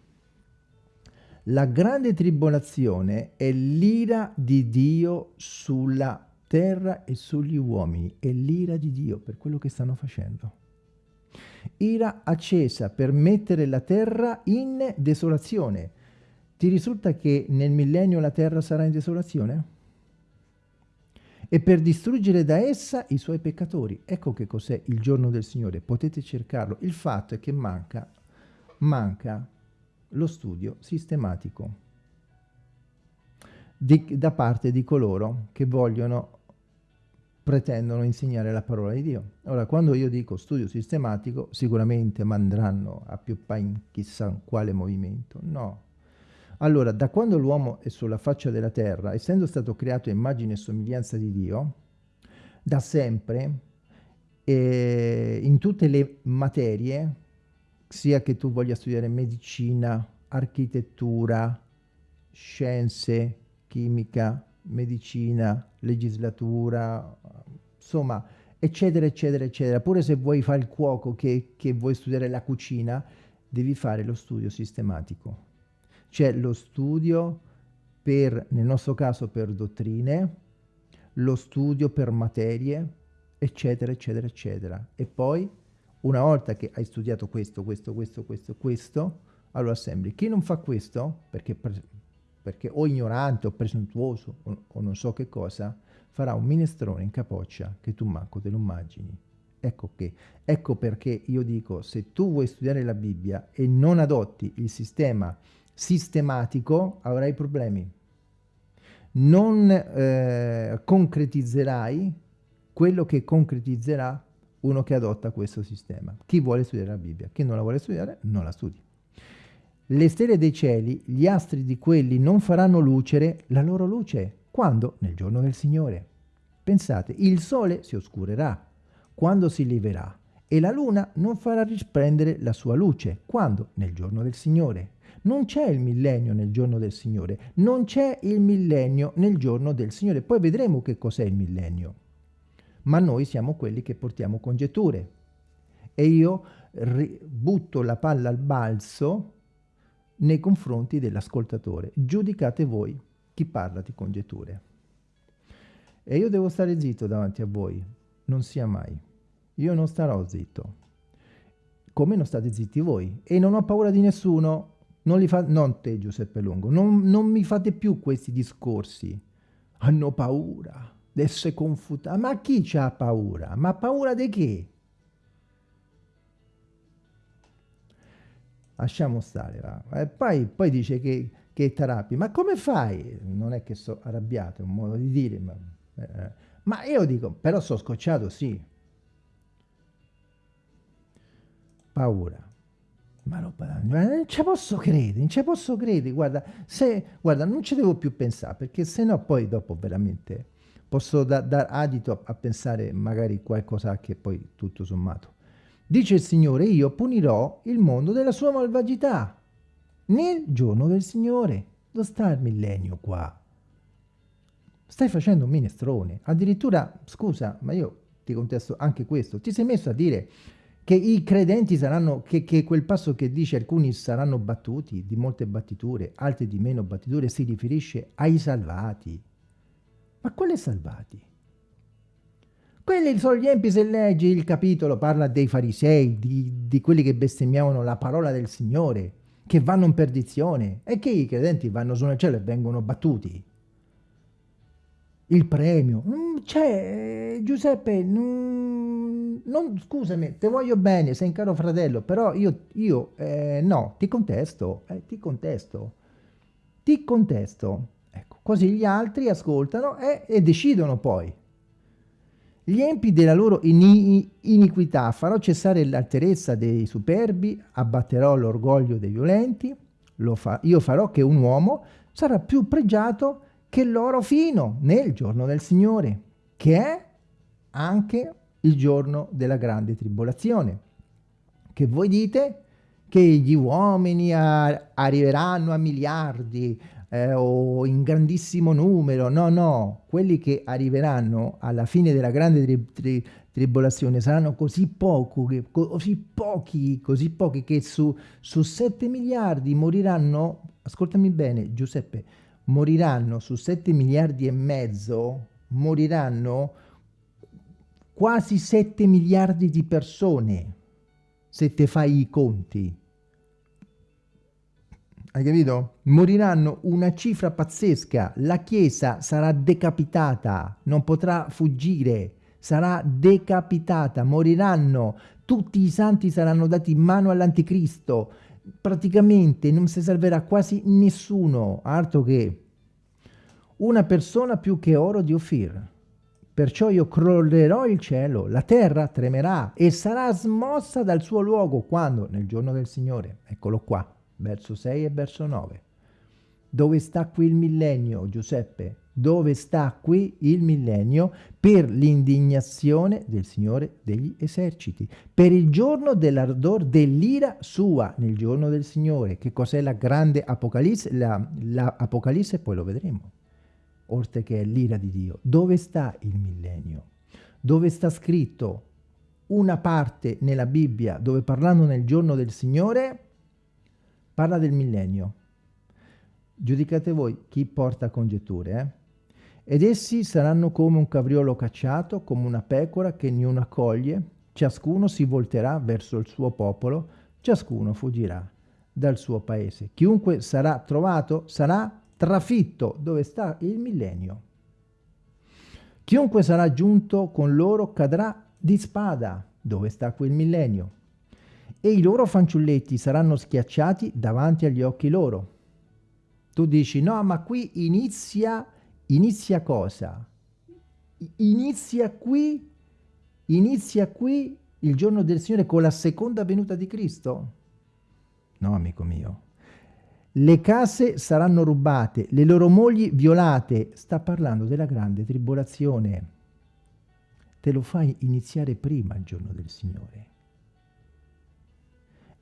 La grande tribolazione è l'ira di Dio sulla terra e sugli uomini, è l'ira di Dio per quello che stanno facendo ira accesa per mettere la terra in desolazione. Ti risulta che nel millennio la terra sarà in desolazione? E per distruggere da essa i suoi peccatori. Ecco che cos'è il giorno del Signore, potete cercarlo. Il fatto è che manca, manca lo studio sistematico di, da parte di coloro che vogliono pretendono insegnare la parola di Dio. Ora, quando io dico studio sistematico, sicuramente mandranno a più in chissà quale movimento. No. Allora, da quando l'uomo è sulla faccia della terra, essendo stato creato a immagine e somiglianza di Dio, da sempre, eh, in tutte le materie, sia che tu voglia studiare medicina, architettura, scienze, chimica, medicina, legislatura, insomma, eccetera, eccetera, eccetera. Pure se vuoi fare il cuoco, che, che vuoi studiare la cucina, devi fare lo studio sistematico. C'è lo studio per, nel nostro caso, per dottrine, lo studio per materie, eccetera, eccetera, eccetera. E poi, una volta che hai studiato questo, questo, questo, questo, questo, allora assembli. Chi non fa questo, perché perché o ignorante o presuntuoso o, o non so che cosa, farà un minestrone in capoccia che tu manco te lo immagini. Ecco, che, ecco perché io dico, se tu vuoi studiare la Bibbia e non adotti il sistema sistematico, avrai problemi. non eh, concretizzerai quello che concretizzerà uno che adotta questo sistema. Chi vuole studiare la Bibbia, chi non la vuole studiare, non la studi. Le stelle dei cieli, gli astri di quelli non faranno lucere la loro luce. Quando? Nel giorno del Signore. Pensate, il sole si oscurerà quando si leverà e la luna non farà risplendere la sua luce. Quando? Nel giorno del Signore. Non c'è il millennio nel giorno del Signore, non c'è il millennio nel giorno del Signore. Poi vedremo che cos'è il millennio. Ma noi siamo quelli che portiamo congetture. E io butto la palla al balzo nei confronti dell'ascoltatore. Giudicate voi chi parla di congetture. E io devo stare zitto davanti a voi, non sia mai. Io non starò zitto. Come non state zitti voi. E non ho paura di nessuno, non, li fa, non te Giuseppe Lungo, non, non mi fate più questi discorsi. Hanno paura di essere confutati. Ma chi ha paura? Ma paura di che? Lasciamo stare, va. E poi, poi dice che, che Tarapi, ma come fai? Non è che sto arrabbiato, è un modo di dire, ma, eh, ma io dico, però sono scocciato, sì. Paura. Ma non, non ci posso credere, non ci posso credere, guarda, se, guarda, non ci devo più pensare, perché se no poi dopo veramente posso dar da adito a, a pensare magari qualcosa che poi tutto sommato. Dice il Signore, io punirò il mondo della sua malvagità nel giorno del Signore. Dove sta il millennio qua? Stai facendo un minestrone. Addirittura, scusa, ma io ti contesto anche questo. Ti sei messo a dire che i credenti saranno, che, che quel passo che dice alcuni saranno battuti di molte battiture, altri di meno battiture, si riferisce ai salvati. Ma quali salvati? Quelli sono gli empi, se leggi il capitolo, parla dei farisei, di, di quelli che bestemmiavano la parola del Signore, che vanno in perdizione, e che i credenti vanno su nel cielo e vengono battuti il premio. C'è, Giuseppe, non, non, scusami, te voglio bene, sei un caro fratello, però io, io eh, no, ti contesto, eh, ti contesto, ti contesto. Ecco, così gli altri ascoltano e, e decidono poi. Gli empi della loro ini iniquità farò cessare l'alterezza dei superbi, abbatterò l'orgoglio dei violenti, fa io farò che un uomo sarà più pregiato che l'oro fino nel giorno del Signore, che è anche il giorno della grande tribolazione. Che voi dite che gli uomini a, arriveranno a miliardi eh, o in grandissimo numero, no, no, quelli che arriveranno alla fine della grande tri tri tribolazione saranno così, poco, che, così pochi, così pochi che su, su 7 miliardi moriranno, ascoltami bene Giuseppe, moriranno su 7 miliardi e mezzo, moriranno quasi 7 miliardi di persone, se te fai i conti. Hai capito? Moriranno una cifra pazzesca, la Chiesa sarà decapitata, non potrà fuggire, sarà decapitata, moriranno, tutti i santi saranno dati in mano all'anticristo, praticamente non si salverà quasi nessuno, altro che una persona più che oro di Ofir. Perciò io crollerò il cielo, la terra tremerà e sarà smossa dal suo luogo quando? Nel giorno del Signore. Eccolo qua, verso 6 e verso 9. Dove sta qui il millennio, Giuseppe? Dove sta qui il millennio per l'indignazione del Signore degli eserciti? Per il giorno dell'ardor dell'ira sua nel giorno del Signore. Che cos'è la grande Apocalisse? L'Apocalisse la, poi lo vedremo oltre che l'ira di Dio. Dove sta il millennio? Dove sta scritto una parte nella Bibbia dove parlando nel giorno del Signore parla del millennio. Giudicate voi chi porta congetture, eh? Ed essi saranno come un capriolo cacciato, come una pecora che niuna accoglie, ciascuno si volterà verso il suo popolo, ciascuno fuggirà dal suo paese. Chiunque sarà trovato sarà trafitto dove sta il millennio. Chiunque sarà giunto con loro cadrà di spada dove sta quel millennio e i loro fanciulletti saranno schiacciati davanti agli occhi loro. Tu dici no ma qui inizia inizia cosa? Inizia qui, inizia qui il giorno del Signore con la seconda venuta di Cristo? No, amico mio. Le case saranno rubate, le loro mogli violate. Sta parlando della grande tribolazione. Te lo fai iniziare prima il giorno del Signore.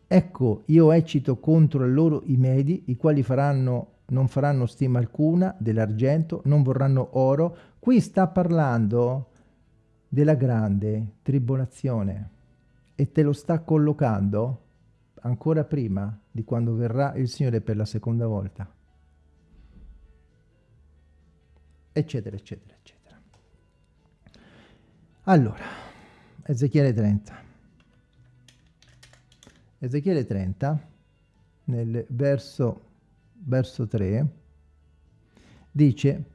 Ecco, io eccito contro loro i Medi, i quali faranno, non faranno stima alcuna dell'argento, non vorranno oro. Qui sta parlando della grande tribolazione e te lo sta collocando ancora prima di quando verrà il Signore per la seconda volta. Eccetera, eccetera, eccetera. Allora, Ezechiele 30. Ezechiele 30, nel verso, verso 3, dice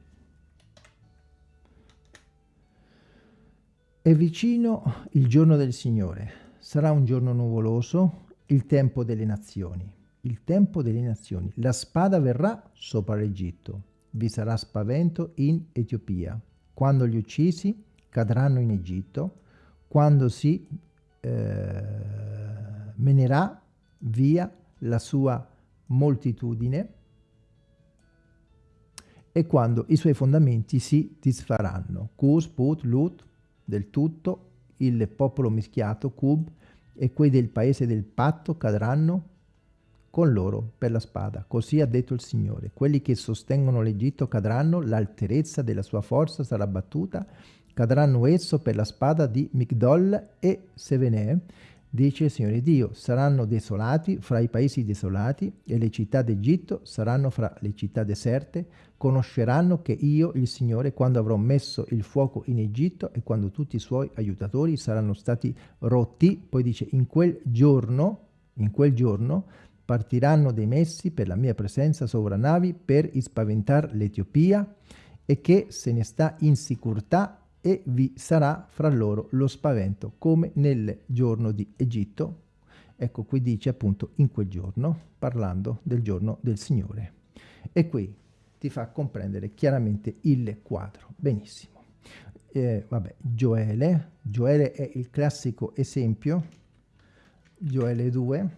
È vicino il giorno del Signore, sarà un giorno nuvoloso, il tempo delle nazioni. Il tempo delle nazioni. La spada verrà sopra l'Egitto, vi sarà spavento in Etiopia. Quando gli uccisi cadranno in Egitto, quando si eh, menerà via la sua moltitudine e quando i suoi fondamenti si disfaranno. Cus, Put, Lut, del tutto, il popolo mischiato, Cub, e quei del paese del patto cadranno con loro per la spada. Così ha detto il Signore. Quelli che sostengono l'Egitto cadranno, l'alterezza della sua forza sarà battuta, cadranno esso per la spada di Migdol e Sevenè, Dice il Signore Dio, saranno desolati fra i paesi desolati e le città d'Egitto saranno fra le città deserte. Conosceranno che io, il Signore, quando avrò messo il fuoco in Egitto e quando tutti i suoi aiutatori saranno stati rotti, poi dice in quel giorno, in quel giorno partiranno dei messi per la mia presenza sovranavi per ispaventar l'Etiopia e che se ne sta in sicurtà e vi sarà fra loro lo spavento, come nel giorno di Egitto. Ecco, qui dice appunto in quel giorno, parlando del giorno del Signore. E qui ti fa comprendere chiaramente il quadro. Benissimo. Eh, vabbè, Gioele. Gioele è il classico esempio. Gioele 2,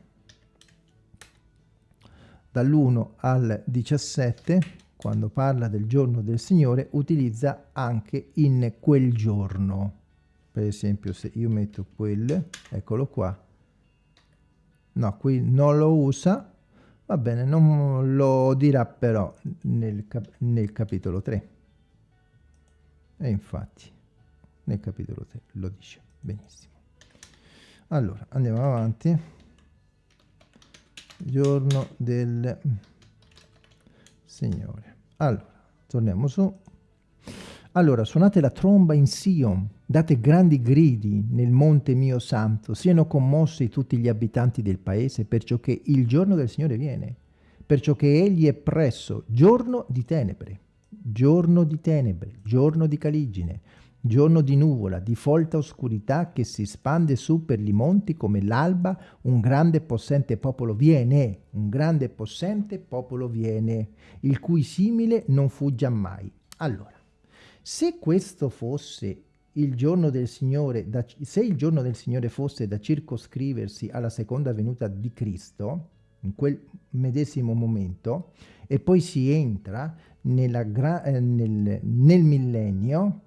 dall'1 al 17, quando parla del giorno del Signore, utilizza anche in quel giorno. Per esempio, se io metto quel, eccolo qua, no, qui non lo usa, va bene, non lo dirà però nel, cap nel capitolo 3. E infatti, nel capitolo 3 lo dice benissimo. Allora, andiamo avanti. Giorno del Signore. Allora, torniamo su. Allora, suonate la tromba in Sion, date grandi gridi nel monte mio santo, siano commossi tutti gli abitanti del paese, perciò che il giorno del Signore viene, perciò che egli è presso, giorno di tenebre, giorno di tenebre, giorno di caligine, giorno di nuvola, di folta oscurità che si spande su per i monti come l'alba, un grande e possente popolo viene, un grande e possente popolo viene, il cui simile non fuggia mai. Allora, se questo fosse il giorno del Signore, da, se il giorno del Signore fosse da circoscriversi alla seconda venuta di Cristo, in quel medesimo momento, e poi si entra eh, nel, nel millennio,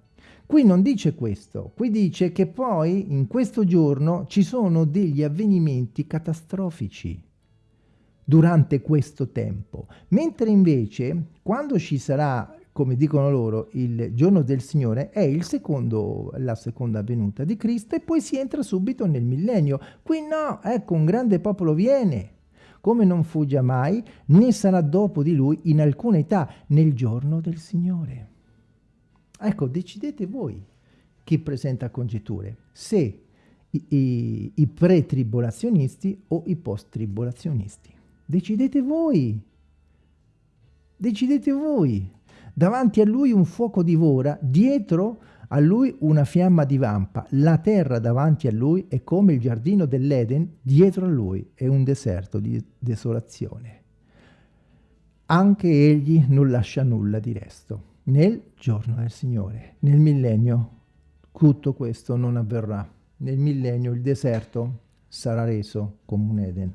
Qui non dice questo, qui dice che poi in questo giorno ci sono degli avvenimenti catastrofici durante questo tempo, mentre invece quando ci sarà, come dicono loro, il giorno del Signore è il secondo, la seconda venuta di Cristo e poi si entra subito nel millennio. Qui no, ecco, un grande popolo viene, come non fuggia mai, né sarà dopo di lui in alcuna età nel giorno del Signore. Ecco, decidete voi chi presenta congetture, se i, i, i pre-tribolazionisti o i post-tribolazionisti. Decidete voi. Decidete voi. Davanti a lui un fuoco divora, dietro a lui una fiamma divampa. La terra davanti a lui è come il giardino dell'Eden, dietro a lui è un deserto di desolazione. Anche egli non lascia nulla di resto Nel giorno del Signore, nel millennio, tutto questo non avverrà. Nel millennio il deserto sarà reso come un Eden.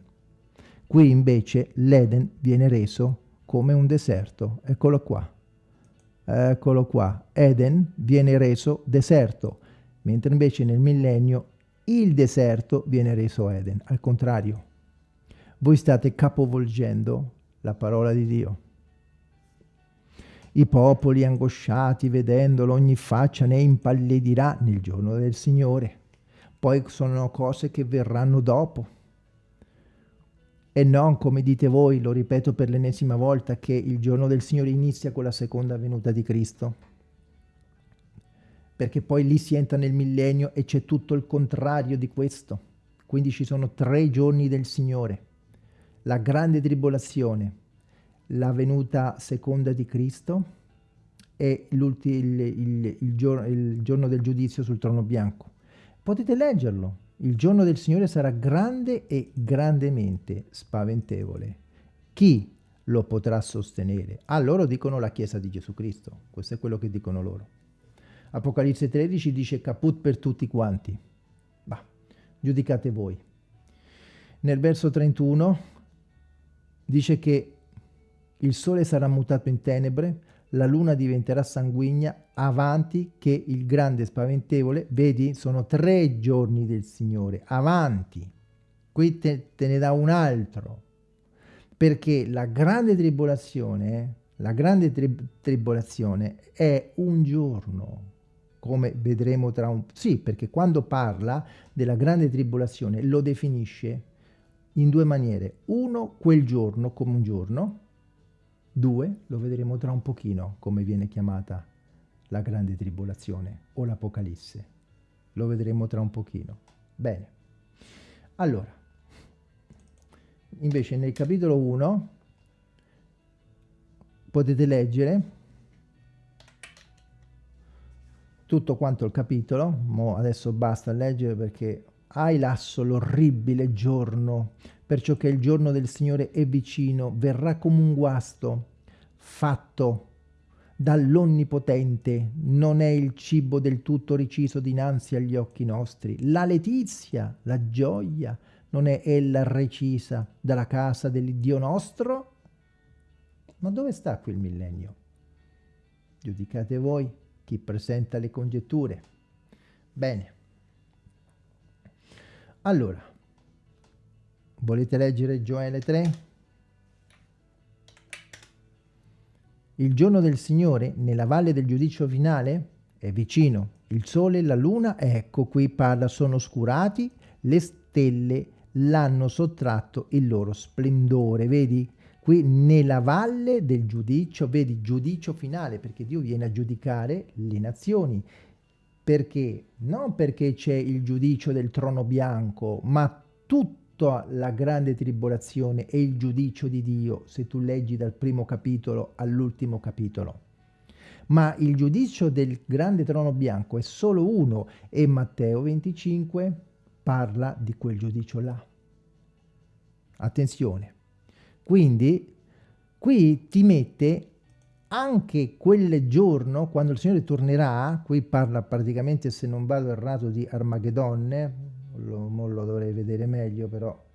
Qui invece l'Eden viene reso come un deserto. Eccolo qua. Eccolo qua. Eden viene reso deserto, mentre invece nel millennio il deserto viene reso Eden. Al contrario, voi state capovolgendo la parola di Dio. I popoli angosciati, vedendolo, ogni faccia ne impallidirà nel giorno del Signore. Poi sono cose che verranno dopo. E non, come dite voi, lo ripeto per l'ennesima volta, che il giorno del Signore inizia con la seconda venuta di Cristo. Perché poi lì si entra nel millennio e c'è tutto il contrario di questo. Quindi ci sono tre giorni del Signore. La grande tribolazione, la venuta seconda di Cristo e il, il, il, giorno, il giorno del giudizio sul trono bianco. Potete leggerlo. Il giorno del Signore sarà grande e grandemente spaventevole. Chi lo potrà sostenere? Ah, loro dicono la Chiesa di Gesù Cristo. Questo è quello che dicono loro. Apocalisse 13 dice caput per tutti quanti. Bah, giudicate voi. Nel verso 31 dice che il sole sarà mutato in tenebre, la luna diventerà sanguigna, avanti che il grande spaventevole, vedi, sono tre giorni del Signore, avanti. Qui te, te ne dà un altro, perché la grande tribolazione, la grande tri tribolazione è un giorno, come vedremo tra un... Sì, perché quando parla della grande tribolazione lo definisce in due maniere. Uno, quel giorno come un giorno, 2. Lo vedremo tra un pochino come viene chiamata la grande tribolazione o l'Apocalisse. Lo vedremo tra un pochino. Bene. Allora, invece nel capitolo 1 potete leggere tutto quanto il capitolo, adesso basta leggere perché hai lasso l'orribile giorno perciò che il giorno del Signore è vicino, verrà come un guasto, fatto dall'Onnipotente, non è il cibo del tutto riciso dinanzi agli occhi nostri. La letizia, la gioia, non è ella recisa dalla casa dell'Iddio nostro? Ma dove sta qui il millennio? Giudicate voi chi presenta le congetture. Bene. Allora, Volete leggere Gioele 3? Il giorno del Signore, nella valle del giudizio finale, è vicino. Il sole e la luna, ecco qui parla, sono oscurati, le stelle l'hanno sottratto il loro splendore. Vedi? Qui nella valle del giudizio, vedi, giudizio finale, perché Dio viene a giudicare le nazioni. Perché? Non perché c'è il giudizio del trono bianco, ma tutto tutta la grande tribolazione e il giudicio di Dio, se tu leggi dal primo capitolo all'ultimo capitolo. Ma il giudizio del grande trono bianco è solo uno e Matteo 25 parla di quel giudicio là. Attenzione. Quindi qui ti mette anche quel giorno, quando il Signore tornerà, qui parla praticamente, se non vado errato, di Armagedonne, lo, lo dovrei vedere meglio però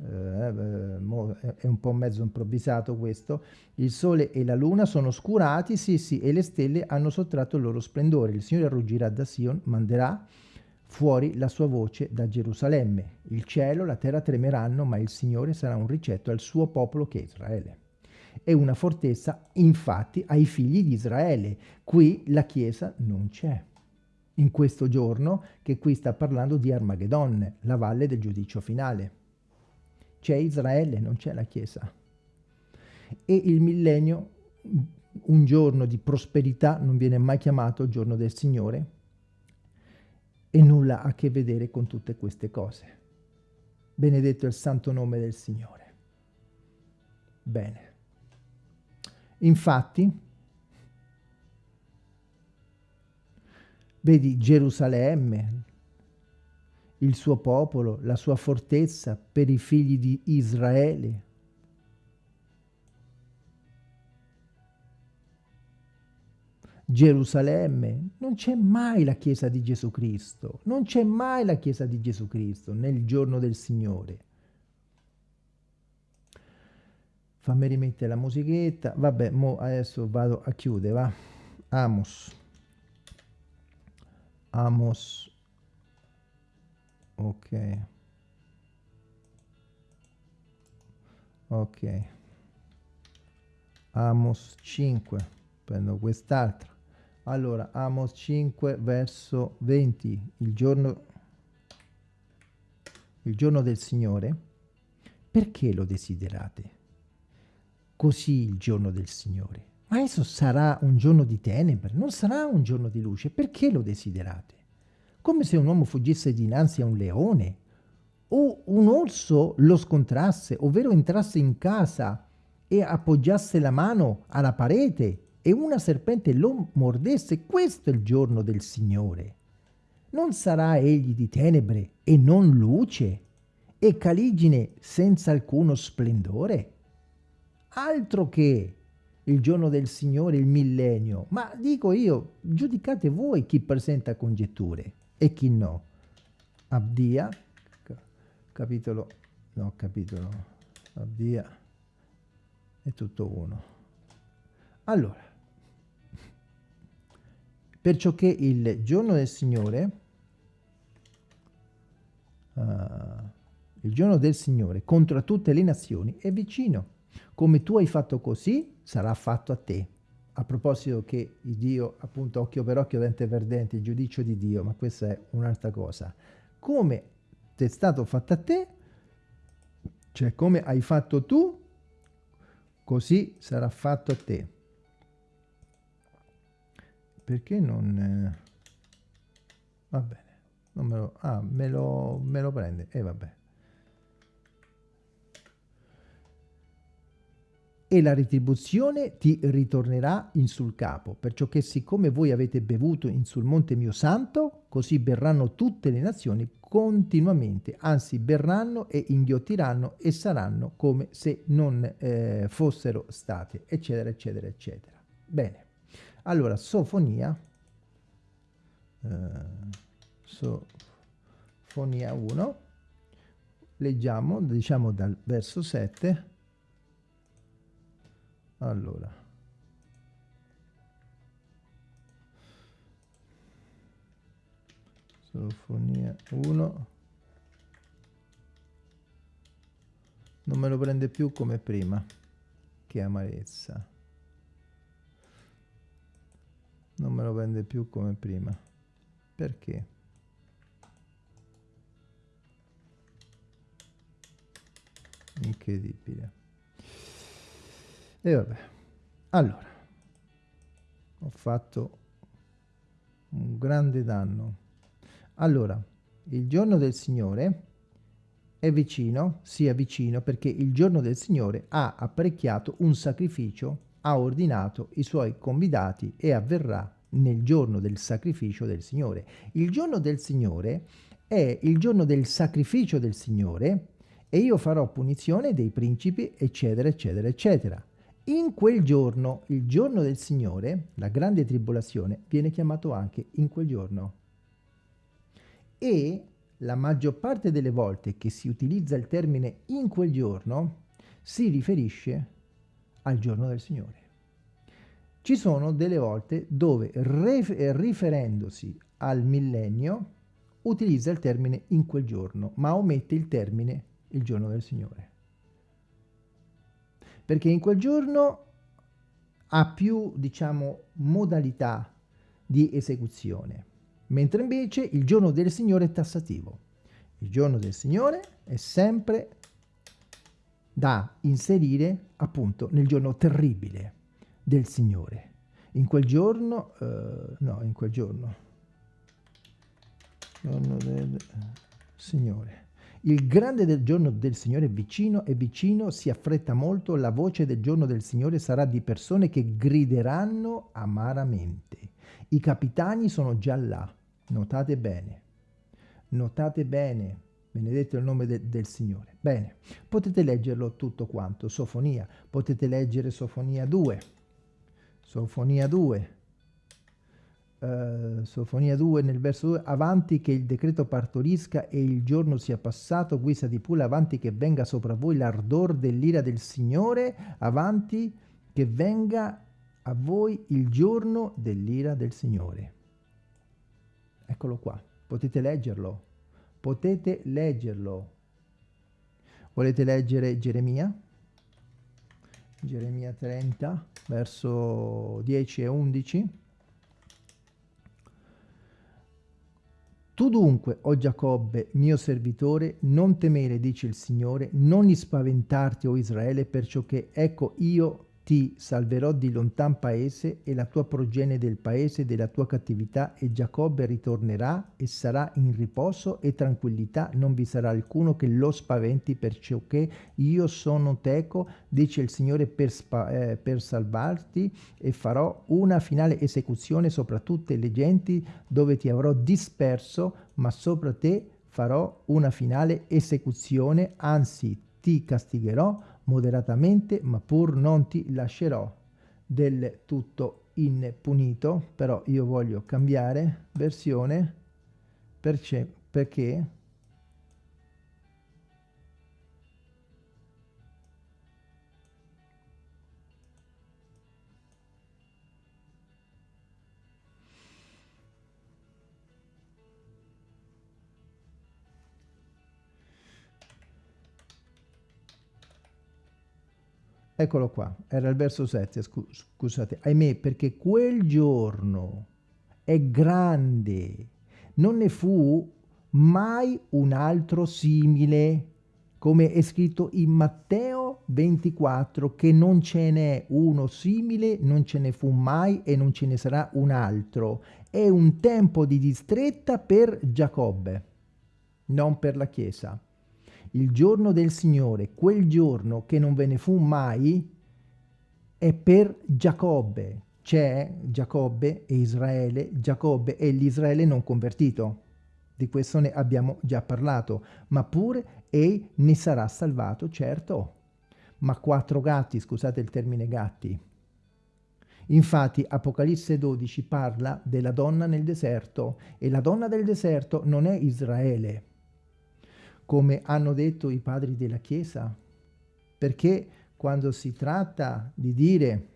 eh, è un po' mezzo improvvisato questo, il sole e la luna sono oscurati, sì sì, e le stelle hanno sottratto il loro splendore, il Signore ruggirà da Sion, manderà fuori la sua voce da Gerusalemme, il cielo, la terra tremeranno, ma il Signore sarà un ricetto al suo popolo che è Israele. È una fortezza, infatti, ai figli di Israele. Qui la Chiesa non c'è in questo giorno che qui sta parlando di Armageddon, la valle del giudizio finale. C'è Israele, non c'è la Chiesa. E il millennio, un giorno di prosperità, non viene mai chiamato giorno del Signore e nulla ha a che vedere con tutte queste cose. Benedetto il santo nome del Signore. Bene. Infatti, Vedi Gerusalemme, il suo popolo, la sua fortezza per i figli di Israele. Gerusalemme, non c'è mai la Chiesa di Gesù Cristo, non c'è mai la Chiesa di Gesù Cristo nel giorno del Signore. Fammi rimettere la musichetta, vabbè, adesso vado a chiudere, va? Amos. Amos. Ok. Ok. Amos 5. Prendo quest'altra. Allora, Amos 5 verso 20, il giorno, il giorno del Signore, perché lo desiderate? Così il giorno del Signore. Ma esso sarà un giorno di tenebre, non sarà un giorno di luce, perché lo desiderate? Come se un uomo fuggisse dinanzi a un leone, o un orso lo scontrasse, ovvero entrasse in casa e appoggiasse la mano alla parete e una serpente lo mordesse, questo è il giorno del Signore. Non sarà egli di tenebre e non luce, e caligine senza alcuno splendore? Altro che il giorno del Signore, il millennio. Ma dico io, giudicate voi chi presenta congetture e chi no. Abdia, capitolo, no, capitolo, Abdia, è tutto uno. Allora, perciò che il giorno del Signore, uh, il giorno del Signore contro tutte le nazioni è vicino. Come tu hai fatto così, sarà fatto a te. A proposito che Dio, appunto, occhio per occhio, dente per dente, il giudizio di Dio, ma questa è un'altra cosa. Come ti è stato fatto a te, cioè come hai fatto tu, così sarà fatto a te perché non... Eh, va bene, non me lo... Ah, me lo, me lo prende, e eh, vabbè. E la retribuzione ti ritornerà in sul capo, perciò che siccome voi avete bevuto in sul monte mio santo, così berranno tutte le nazioni continuamente, anzi berranno e inghiottiranno e saranno come se non eh, fossero state, eccetera, eccetera, eccetera. Bene. Allora, sofonia, eh, sofonia 1, leggiamo, diciamo dal verso 7, allora, sofonia 1, non me lo prende più come prima, che amarezza. Non me lo vende più come prima. Perché? Incredibile e vabbè allora ho fatto un grande danno allora il giorno del Signore è vicino, sia vicino perché il giorno del Signore ha apparecchiato un sacrificio ha ordinato i suoi convidati e avverrà nel giorno del sacrificio del Signore. Il giorno del Signore è il giorno del sacrificio del Signore e io farò punizione dei principi, eccetera, eccetera, eccetera. In quel giorno, il giorno del Signore, la grande tribolazione, viene chiamato anche in quel giorno. E la maggior parte delle volte che si utilizza il termine in quel giorno si riferisce al giorno del Signore. Ci sono delle volte dove riferendosi al millennio utilizza il termine in quel giorno, ma omette il termine il giorno del Signore. Perché in quel giorno ha più, diciamo, modalità di esecuzione, mentre invece il giorno del Signore è tassativo. Il giorno del Signore è sempre da inserire appunto nel giorno terribile del Signore. In quel giorno, eh, no, in quel giorno, giorno del Signore. Il grande del giorno del Signore è vicino, è vicino, si affretta molto, la voce del giorno del Signore sarà di persone che grideranno amaramente. I capitani sono già là, notate bene, notate bene, benedetto il nome de del Signore. Bene, potete leggerlo tutto quanto, Sofonia, potete leggere Sofonia 2, Sofonia 2, Uh, Sofonia 2 nel verso 2 avanti che il decreto partorisca e il giorno sia passato guisa di pula avanti che venga sopra voi l'ardor dell'ira del Signore avanti che venga a voi il giorno dell'ira del Signore. Eccolo qua potete leggerlo potete leggerlo. Volete leggere Geremia? Geremia 30 verso 10 e 11 Tu dunque, o Giacobbe, mio servitore, non temere, dice il Signore, non spaventarti, o Israele, perciò che, ecco, io ti salverò di lontan paese e la tua progenie del paese della tua cattività e Giacobbe ritornerà e sarà in riposo e tranquillità, non vi sarà alcuno che lo spaventi perciò che io sono teco, dice il Signore, per, eh, per salvarti e farò una finale esecuzione sopra tutte le genti dove ti avrò disperso, ma sopra te farò una finale esecuzione, anzi ti castigherò moderatamente, ma pur non ti lascerò del tutto impunito, però io voglio cambiare versione perché, Eccolo qua, era il verso 7, scusate, ahimè, perché quel giorno è grande, non ne fu mai un altro simile, come è scritto in Matteo 24, che non ce n'è uno simile, non ce ne fu mai e non ce ne sarà un altro. È un tempo di distretta per Giacobbe, non per la Chiesa il giorno del Signore, quel giorno che non ve ne fu mai, è per Giacobbe. C'è Giacobbe e Israele, Giacobbe e l'Israele non convertito. Di questo ne abbiamo già parlato, ma pure e ne sarà salvato, certo. Ma quattro gatti, scusate il termine gatti. Infatti Apocalisse 12 parla della donna nel deserto e la donna del deserto non è Israele, come hanno detto i padri della Chiesa, perché quando si tratta di dire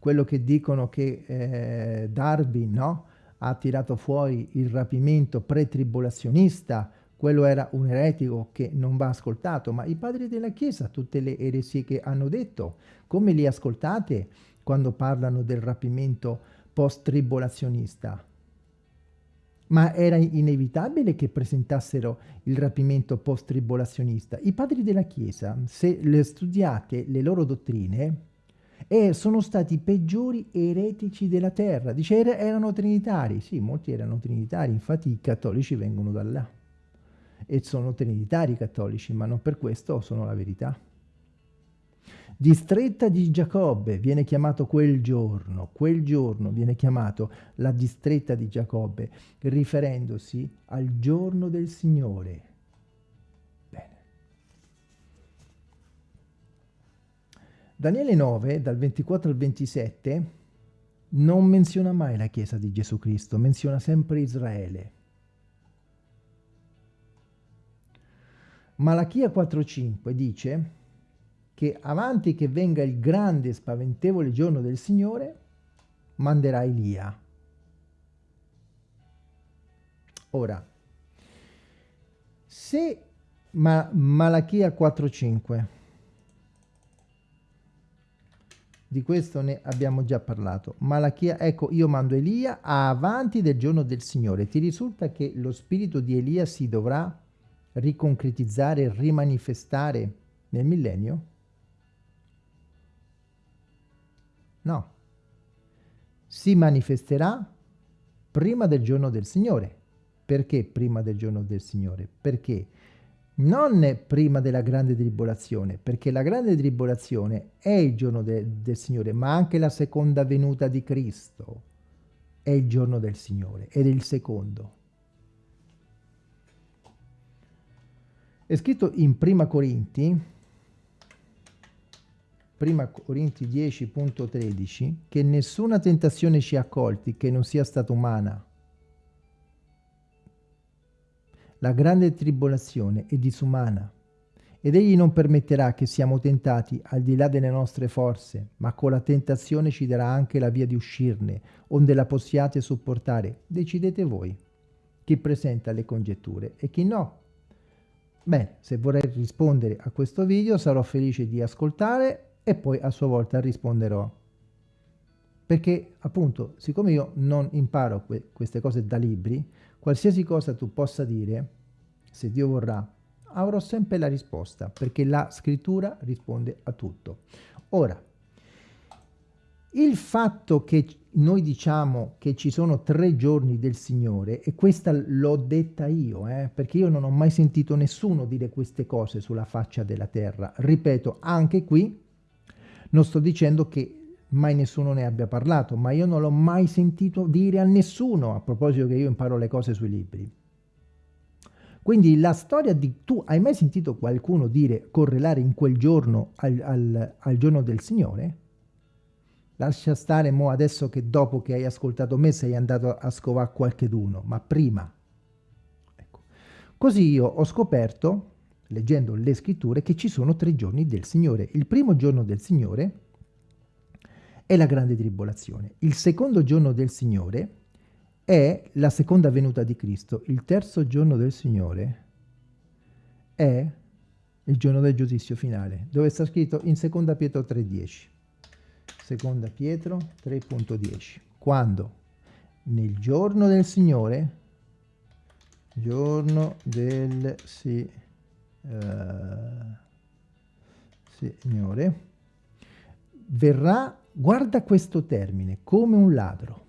quello che dicono che eh, Darwin no, ha tirato fuori il rapimento pre-tribulazionista, quello era un eretico che non va ascoltato, ma i padri della Chiesa, tutte le eresie che hanno detto, come li ascoltate quando parlano del rapimento post-tribulazionista? Ma era inevitabile che presentassero il rapimento post-tribulazionista. I padri della Chiesa, se le studiate le loro dottrine, eh, sono stati i peggiori eretici della terra. Dice, er erano trinitari. Sì, molti erano trinitari, infatti i cattolici vengono da là. E sono trinitari cattolici, ma non per questo sono la verità. Distretta di Giacobbe viene chiamato quel giorno, quel giorno viene chiamato la distretta di Giacobbe, riferendosi al giorno del Signore. Bene. Daniele 9, dal 24 al 27, non menziona mai la Chiesa di Gesù Cristo, menziona sempre Israele. Malachia 4.5 dice che avanti che venga il grande e spaventevole giorno del Signore, manderà Elia. Ora, se Ma Malachia 4.5, di questo ne abbiamo già parlato, Malachia, ecco io mando Elia avanti del giorno del Signore, ti risulta che lo spirito di Elia si dovrà riconcretizzare, rimanifestare nel millennio? No. Si manifesterà prima del giorno del Signore. Perché prima del giorno del Signore? Perché non prima della grande tribolazione, perché la grande tribolazione è il giorno de del Signore, ma anche la seconda venuta di Cristo è il giorno del Signore ed è il secondo. È scritto in Prima Corinti 1 Corinti 10.13 che nessuna tentazione ci ha colti che non sia stata umana. La grande tribolazione è disumana ed egli non permetterà che siamo tentati al di là delle nostre forze, ma con la tentazione ci darà anche la via di uscirne, onde la possiate sopportare. Decidete voi chi presenta le congetture e chi no. Bene, se vorrei rispondere a questo video sarò felice di ascoltare e poi a sua volta risponderò. Perché appunto, siccome io non imparo que queste cose da libri, qualsiasi cosa tu possa dire, se Dio vorrà, avrò sempre la risposta, perché la scrittura risponde a tutto. Ora, il fatto che noi diciamo che ci sono tre giorni del Signore, e questa l'ho detta io, eh, perché io non ho mai sentito nessuno dire queste cose sulla faccia della terra. Ripeto, anche qui non sto dicendo che mai nessuno ne abbia parlato, ma io non l'ho mai sentito dire a nessuno, a proposito che io imparo le cose sui libri. Quindi la storia di... Tu hai mai sentito qualcuno dire correlare in quel giorno al, al, al giorno del Signore? Lascia stare mo adesso che dopo che hai ascoltato me sei andato a scovare qualche d'uno, ma prima. Ecco. Così io ho scoperto, leggendo le scritture, che ci sono tre giorni del Signore. Il primo giorno del Signore è la grande tribolazione. Il secondo giorno del Signore è la seconda venuta di Cristo. Il terzo giorno del Signore è il giorno del giudizio finale, dove sta scritto in seconda Pietro 3.10. Seconda Pietro 3.10. Quando nel giorno del Signore, giorno del si, uh, Signore, verrà, guarda questo termine, come un ladro.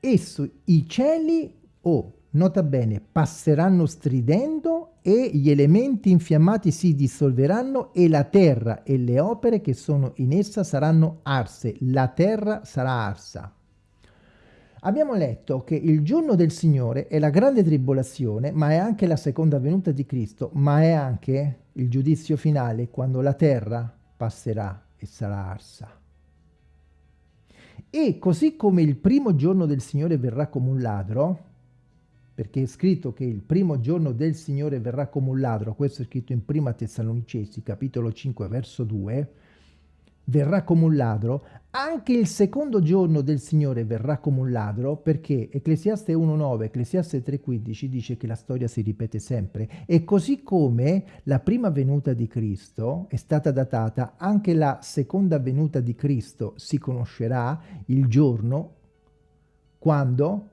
Esso, i cieli, o oh, nota bene, passeranno stridendo e gli elementi infiammati si dissolveranno e la terra e le opere che sono in essa saranno arse. La terra sarà arsa. Abbiamo letto che il giorno del Signore è la grande tribolazione, ma è anche la seconda venuta di Cristo, ma è anche il giudizio finale quando la terra passerà e sarà arsa. E così come il primo giorno del Signore verrà come un ladro, perché è scritto che il primo giorno del Signore verrà come un ladro, questo è scritto in Prima Tessalonicesi, capitolo 5, verso 2, verrà come un ladro, anche il secondo giorno del Signore verrà come un ladro, perché Ecclesiaste 1.9, Ecclesiaste 3.15 dice che la storia si ripete sempre, e così come la prima venuta di Cristo è stata datata, anche la seconda venuta di Cristo si conoscerà il giorno quando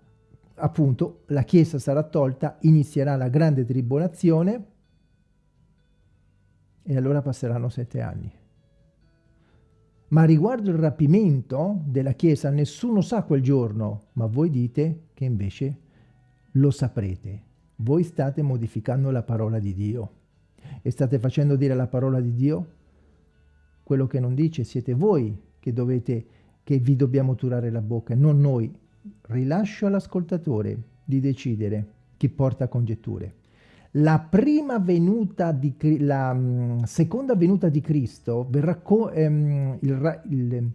appunto la Chiesa sarà tolta, inizierà la grande tribolazione e allora passeranno sette anni. Ma riguardo il rapimento della Chiesa nessuno sa quel giorno, ma voi dite che invece lo saprete. Voi state modificando la parola di Dio e state facendo dire la parola di Dio quello che non dice. Siete voi che dovete, che vi dobbiamo turare la bocca, non noi rilascio all'ascoltatore di decidere chi porta congetture. La prima venuta di la um, seconda venuta di Cristo verrà um, il, il,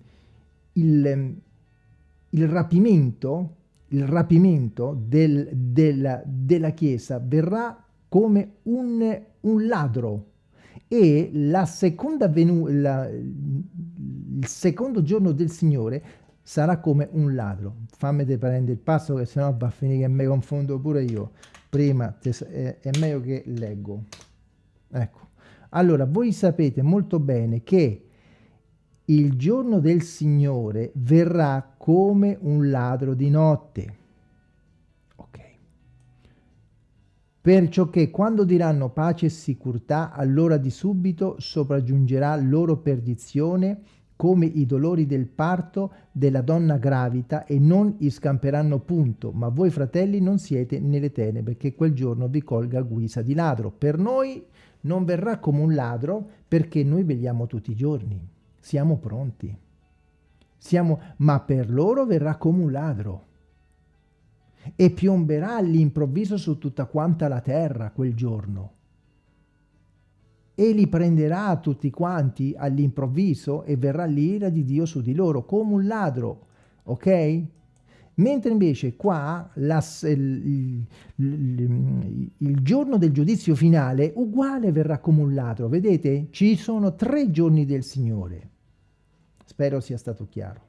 il, il, rapimento, il rapimento del, del, della Chiesa verrà come un, un ladro e la seconda venuta, il secondo giorno del Signore sarà come un ladro. Fammi prendere il passo che sennò va a finire che mi confondo pure io. Prima è, è meglio che leggo. Ecco. Allora, voi sapete molto bene che il giorno del Signore verrà come un ladro di notte. Ok. Perciò che quando diranno pace e sicurtà, allora di subito sopraggiungerà loro perdizione come i dolori del parto della donna gravita e non gli scamperanno punto, ma voi fratelli non siete nelle tenebre, che quel giorno vi colga a guisa di ladro. Per noi non verrà come un ladro, perché noi vegliamo tutti i giorni, siamo pronti. Siamo, ma per loro verrà come un ladro e piomberà all'improvviso su tutta quanta la terra quel giorno. E li prenderà tutti quanti all'improvviso e verrà l'ira di Dio su di loro come un ladro, ok? Mentre invece qua la, il, il, il, giorno del giudizio finale uguale verrà come un ladro, vedete? Ci sono tre giorni del Signore. Spero sia stato chiaro.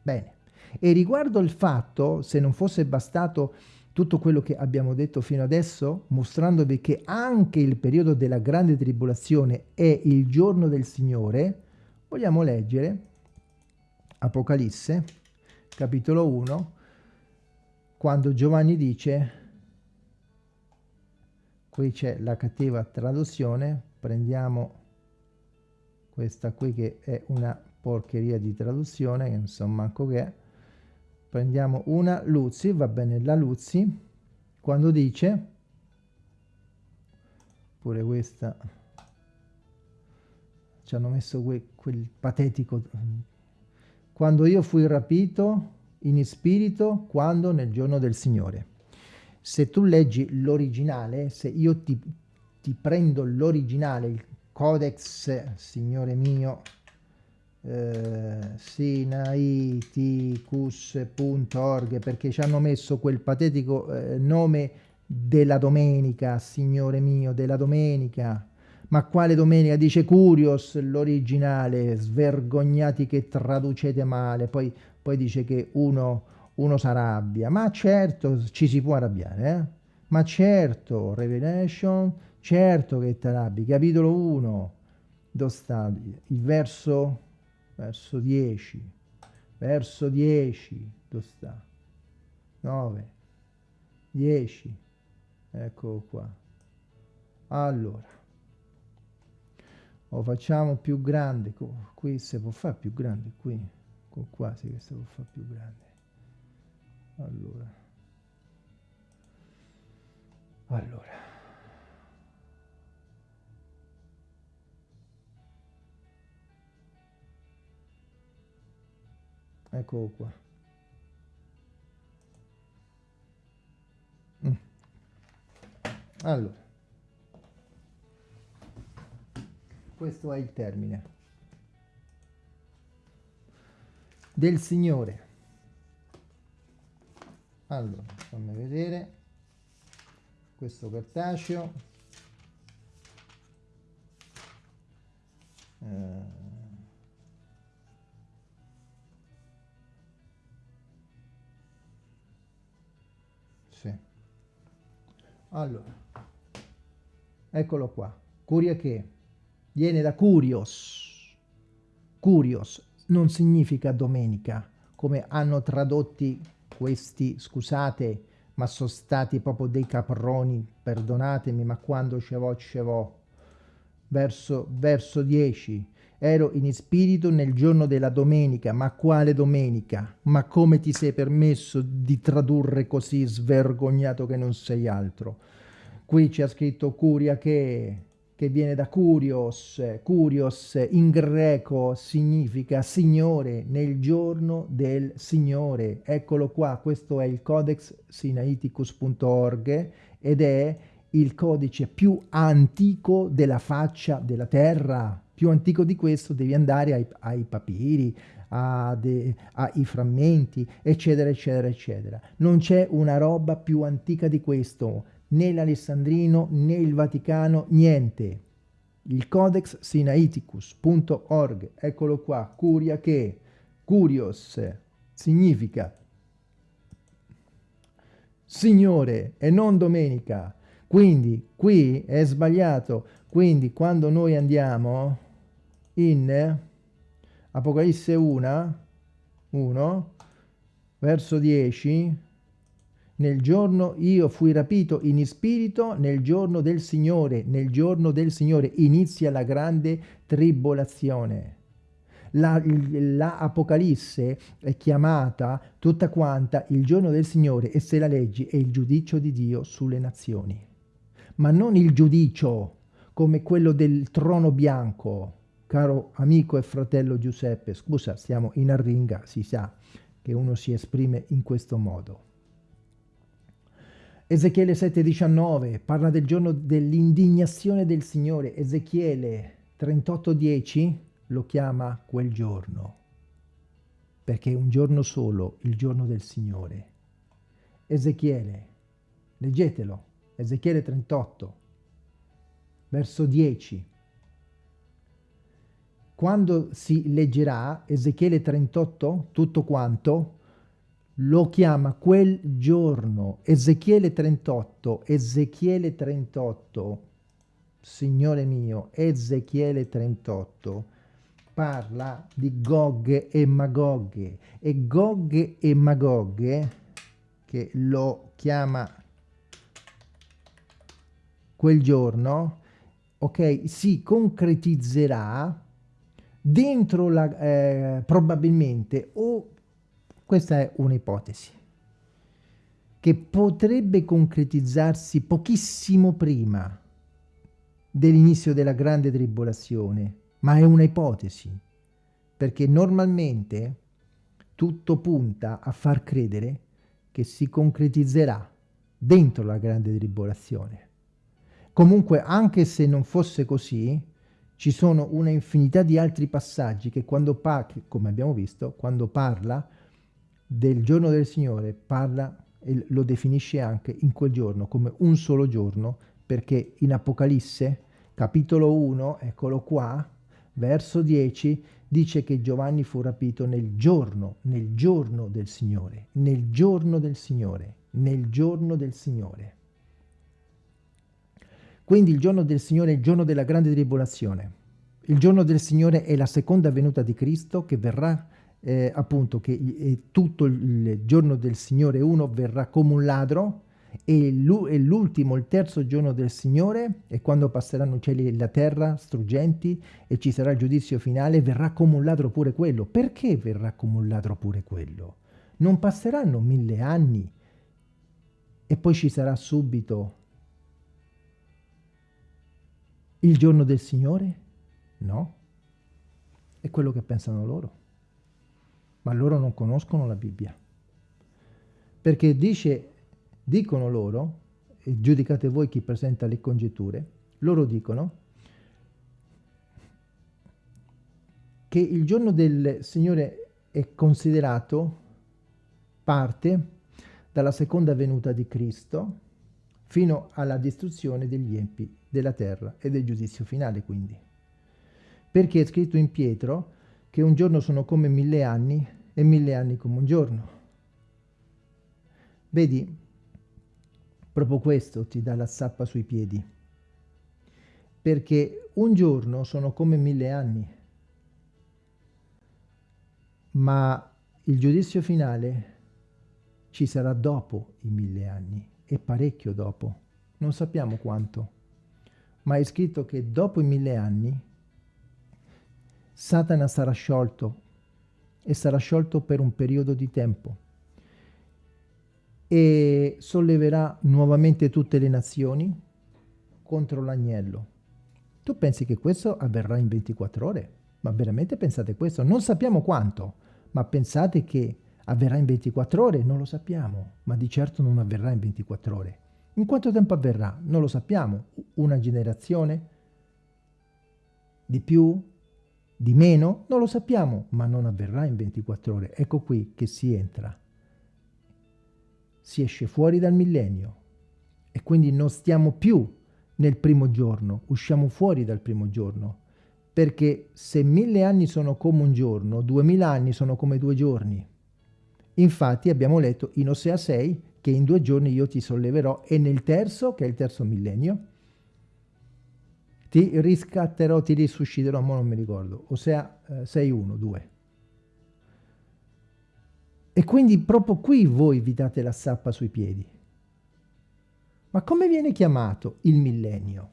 Bene. E riguardo il fatto, se non fosse bastato tutto quello che abbiamo detto fino adesso, mostrandovi che anche il periodo della grande tribolazione è il giorno del Signore, vogliamo leggere Apocalisse, capitolo 1, quando Giovanni dice, qui c'è la cattiva traduzione, prendiamo questa qui che è una porcheria di traduzione, che non so manco che è, prendiamo una Luzzi, va bene la Luzzi, quando dice, pure questa, ci hanno messo que, quel patetico, quando io fui rapito in spirito, quando? Nel giorno del Signore. Se tu leggi l'originale, se io ti, ti prendo l'originale, il codex, Signore mio, eh, sinaiticus.org perché ci hanno messo quel patetico eh, nome della domenica, signore mio, della domenica. Ma quale domenica? Dice Curios, l'originale, svergognati che traducete male, poi, poi dice che uno, uno si arrabbia. Ma certo, ci si può arrabbiare, eh? Ma certo, Revelation, certo che ti arrabbi. Capitolo 1, dove sta il verso verso 10, verso 10, dove sta? 9, 10, ecco qua. Allora, lo facciamo più grande, qui si può fare più grande, qui, qua sì che si può fare più grande. Allora, allora. Eccolo qua. Mm. Allora, questo è il termine del Signore. Allora, fammi vedere questo cartaceo. Eh, Allora, eccolo qua. Curia che viene da curios. Curios non significa domenica, come hanno tradotti questi, scusate, ma sono stati proprio dei caproni, perdonatemi, ma quando ce vo, ce vo. Verso, verso 10. Ero in spirito nel giorno della domenica, ma quale domenica? Ma come ti sei permesso di tradurre così svergognato che non sei altro? Qui c'è scritto curia che, che viene da curios, curios in greco significa signore, nel giorno del signore. Eccolo qua, questo è il codex sinaiticus.org ed è il codice più antico della faccia della terra più antico di questo devi andare ai, ai papiri, ai frammenti, eccetera, eccetera, eccetera. Non c'è una roba più antica di questo, né l'Alessandrino né il Vaticano, niente. Il Codex Sinaiticus.org, eccolo qua, curia che, curios, significa Signore e non domenica. Quindi qui è sbagliato. Quindi quando noi andiamo in Apocalisse 1, 1, verso 10, nel giorno io fui rapito in spirito nel giorno del Signore, nel giorno del Signore inizia la grande tribolazione. La, la, è chiamata tutta quanta il giorno del Signore e se la leggi è il giudizio di Dio sulle nazioni. Ma non il giudizio come quello del trono bianco, Caro amico e fratello Giuseppe, scusa, stiamo in arringa, si sa che uno si esprime in questo modo. Ezechiele 7,19 parla del giorno dell'indignazione del Signore. Ezechiele 38,10 lo chiama quel giorno, perché è un giorno solo, il giorno del Signore. Ezechiele, leggetelo, Ezechiele 38, verso 10. Quando si leggerà Ezechiele 38, tutto quanto, lo chiama quel giorno, Ezechiele 38, Ezechiele 38, Signore mio, Ezechiele 38, parla di Gog e Magog, e Gog e Magog, che lo chiama quel giorno, ok, si concretizzerà dentro la, eh, probabilmente o questa è un'ipotesi che potrebbe concretizzarsi pochissimo prima dell'inizio della grande tribolazione, ma è un'ipotesi, perché normalmente tutto punta a far credere che si concretizzerà dentro la grande tribolazione. Comunque, anche se non fosse così, ci sono una infinità di altri passaggi che quando, come abbiamo visto, quando parla del giorno del Signore parla e lo definisce anche in quel giorno come un solo giorno perché in Apocalisse capitolo 1 eccolo qua verso 10 dice che Giovanni fu rapito nel giorno nel giorno del Signore nel giorno del Signore nel giorno del Signore quindi il giorno del Signore è il giorno della grande tribolazione il giorno del Signore è la seconda venuta di Cristo che verrà eh, appunto che eh, tutto il giorno del Signore uno verrà come un ladro e l'ultimo, il terzo giorno del Signore è quando passeranno i cieli e la terra struggenti e ci sarà il giudizio finale, verrà come un ladro pure quello. Perché verrà come un ladro pure quello? Non passeranno mille anni e poi ci sarà subito il giorno del Signore? No. È quello che pensano loro ma loro non conoscono la Bibbia. Perché dice, dicono loro, e giudicate voi chi presenta le congetture, loro dicono che il giorno del Signore è considerato parte dalla seconda venuta di Cristo fino alla distruzione degli empi della terra e del giudizio finale quindi. Perché è scritto in Pietro che un giorno sono come mille anni e mille anni come un giorno. Vedi, proprio questo ti dà la zappa sui piedi, perché un giorno sono come mille anni, ma il giudizio finale ci sarà dopo i mille anni, e parecchio dopo, non sappiamo quanto, ma è scritto che dopo i mille anni Satana sarà sciolto e sarà sciolto per un periodo di tempo e solleverà nuovamente tutte le nazioni contro l'agnello. Tu pensi che questo avverrà in 24 ore? Ma veramente pensate questo? Non sappiamo quanto, ma pensate che avverrà in 24 ore? Non lo sappiamo, ma di certo non avverrà in 24 ore. In quanto tempo avverrà? Non lo sappiamo. Una generazione? Di più? Di meno? Non lo sappiamo, ma non avverrà in 24 ore. Ecco qui che si entra. Si esce fuori dal millennio e quindi non stiamo più nel primo giorno, usciamo fuori dal primo giorno. Perché se mille anni sono come un giorno, duemila anni sono come due giorni. Infatti abbiamo letto in Osea 6 che in due giorni io ti solleverò e nel terzo, che è il terzo millennio, ti riscatterò, ti risusciterò, ma non mi ricordo, Osea eh, 6.1, 2. E quindi proprio qui voi vi date la sappa sui piedi. Ma come viene chiamato il millennio?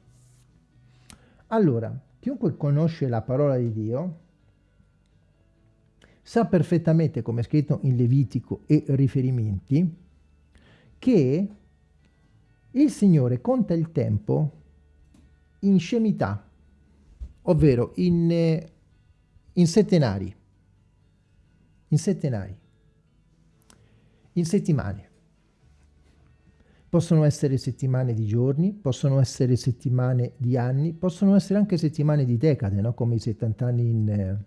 Allora, chiunque conosce la parola di Dio sa perfettamente, come è scritto in Levitico e riferimenti, che il Signore conta il tempo in scemità, ovvero in, eh, in settenari, in settenari, in settimane. possono essere settimane di giorni, possono essere settimane di anni, possono essere anche settimane di decade, no? come i 70 anni in eh,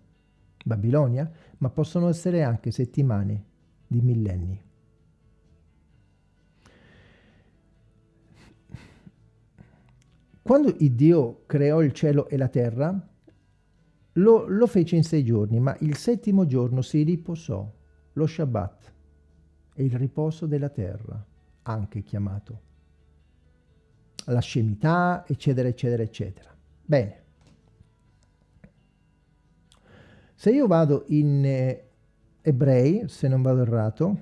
Babilonia, ma possono essere anche settimane di millenni. Quando Dio creò il cielo e la terra, lo, lo fece in sei giorni, ma il settimo giorno si riposò, lo Shabbat, è il riposo della terra, anche chiamato. La scemità, eccetera, eccetera, eccetera. Bene. Se io vado in eh, Ebrei, se non vado errato,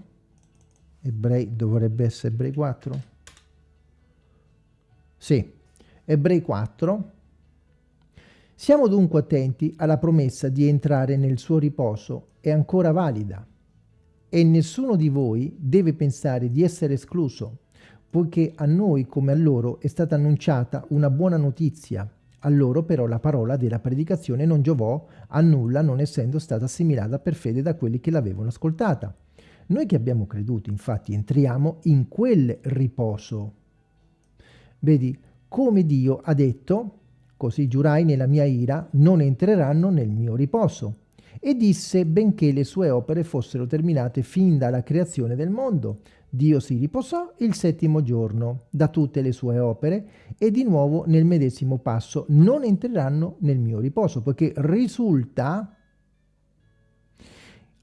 Ebrei dovrebbe essere Ebrei 4? Sì, Ebrei 4. Siamo dunque attenti alla promessa di entrare nel suo riposo, è ancora valida. E nessuno di voi deve pensare di essere escluso, poiché a noi come a loro è stata annunciata una buona notizia. A loro però la parola della predicazione non giovò a nulla non essendo stata assimilata per fede da quelli che l'avevano ascoltata. Noi che abbiamo creduto infatti entriamo in quel riposo. Vedi, come Dio ha detto, così giurai nella mia ira, non entreranno nel mio riposo. E disse, benché le sue opere fossero terminate fin dalla creazione del mondo, Dio si riposò il settimo giorno da tutte le sue opere e di nuovo nel medesimo passo non entreranno nel mio riposo, poiché risulta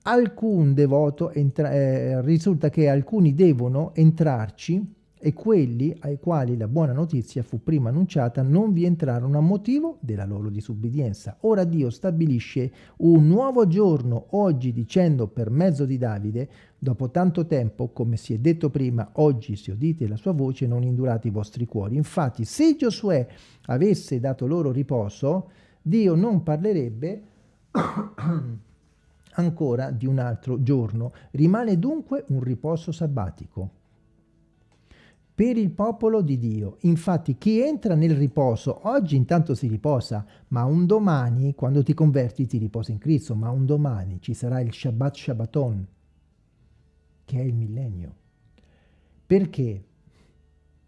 alcun devoto eh, risulta che alcuni devono entrarci e quelli ai quali la buona notizia fu prima annunciata non vi entrarono a motivo della loro disubbidienza. Ora Dio stabilisce un nuovo giorno oggi dicendo per mezzo di Davide, dopo tanto tempo, come si è detto prima, oggi se udite la sua voce non indurate i vostri cuori. Infatti se Giosuè avesse dato loro riposo, Dio non parlerebbe ancora di un altro giorno. Rimane dunque un riposo sabbatico per il popolo di Dio. Infatti chi entra nel riposo, oggi intanto si riposa, ma un domani, quando ti converti, ti riposa in Cristo, ma un domani ci sarà il Shabbat Shabbaton, che è il millennio. Perché?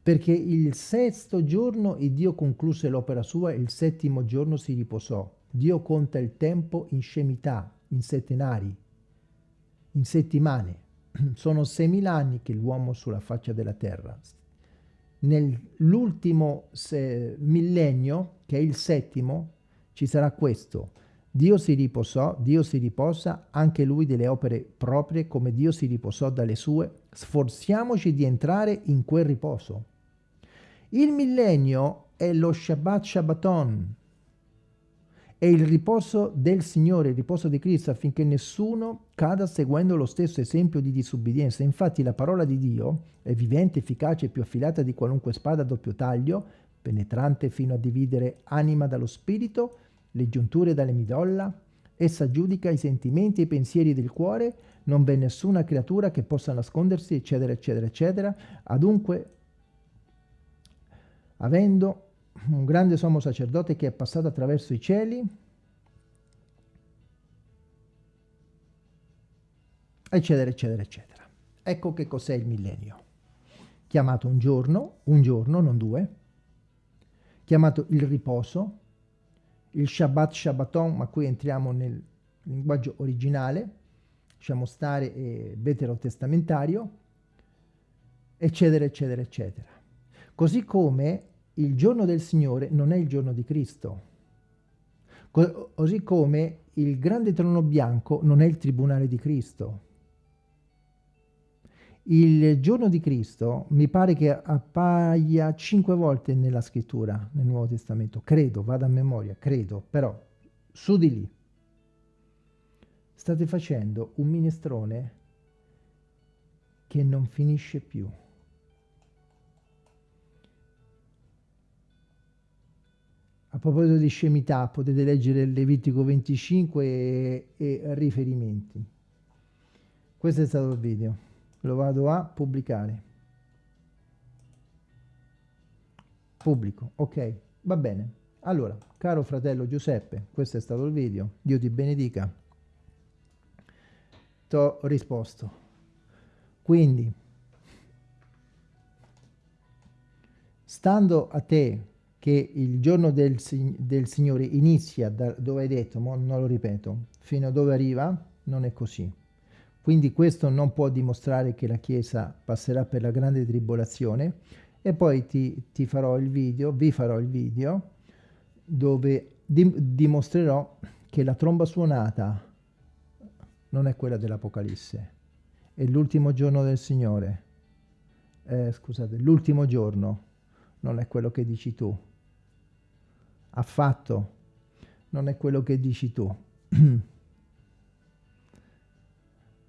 Perché il sesto giorno il Dio concluse l'opera sua e il settimo giorno si riposò. Dio conta il tempo in scemità, in settenari, in settimane. Sono 6.000 anni che l'uomo sulla faccia della terra. Nell'ultimo millennio, che è il settimo, ci sarà questo. Dio si riposò, Dio si riposa, anche lui delle opere proprie, come Dio si riposò dalle sue. Sforziamoci di entrare in quel riposo. Il millennio è lo Shabbat Shabbaton, è il riposo del Signore, il riposo di Cristo, affinché nessuno cada seguendo lo stesso esempio di disubbidienza. Infatti la parola di Dio è vivente, efficace e più affilata di qualunque spada a doppio taglio, penetrante fino a dividere anima dallo spirito, le giunture dalle midolla. Essa giudica i sentimenti e i pensieri del cuore, non v'è nessuna creatura che possa nascondersi, eccetera, eccetera, eccetera. Adunque, avendo un grande sommo sacerdote che è passato attraverso i cieli, eccetera, eccetera, eccetera. Ecco che cos'è il millennio. Chiamato un giorno, un giorno, non due, chiamato il riposo, il Shabbat Shabbaton, ma qui entriamo nel linguaggio originale, lasciamo stare eh, veterotestamentario, eccetera, eccetera, eccetera. Così come il giorno del Signore non è il giorno di Cristo. Così come il grande trono bianco non è il tribunale di Cristo. Il giorno di Cristo mi pare che appaia cinque volte nella scrittura, nel Nuovo Testamento. Credo, vado a memoria, credo, però su di lì. State facendo un minestrone che non finisce più. A proposito di scemità, potete leggere Levitico 25 e, e riferimenti. Questo è stato il video. Lo vado a pubblicare. Pubblico, ok, va bene. Allora, caro fratello Giuseppe, questo è stato il video. Dio ti benedica. Ti ho risposto. Quindi, stando a te che il giorno del, del Signore inizia da dove hai detto, non lo ripeto, fino a dove arriva, non è così. Quindi questo non può dimostrare che la Chiesa passerà per la grande tribolazione e poi ti, ti farò il video, vi farò il video dove dim dimostrerò che la tromba suonata non è quella dell'Apocalisse, è l'ultimo giorno del Signore. Eh, scusate, l'ultimo giorno non è quello che dici tu. Affatto non è quello che dici tu.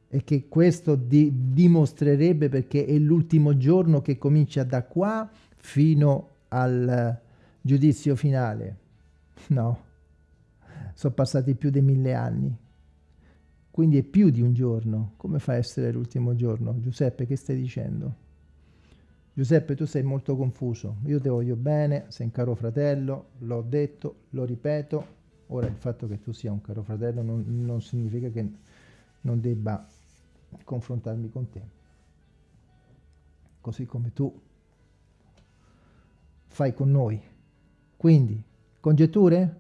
e che questo di dimostrerebbe perché è l'ultimo giorno che comincia da qua fino al giudizio finale. No, sono passati più di mille anni. Quindi è più di un giorno. Come fa a essere l'ultimo giorno? Giuseppe, che stai dicendo? Giuseppe, tu sei molto confuso. Io ti voglio bene, sei un caro fratello, l'ho detto, lo ripeto. Ora il fatto che tu sia un caro fratello non, non significa che non debba confrontarmi con te. Così come tu fai con noi. Quindi, congetture?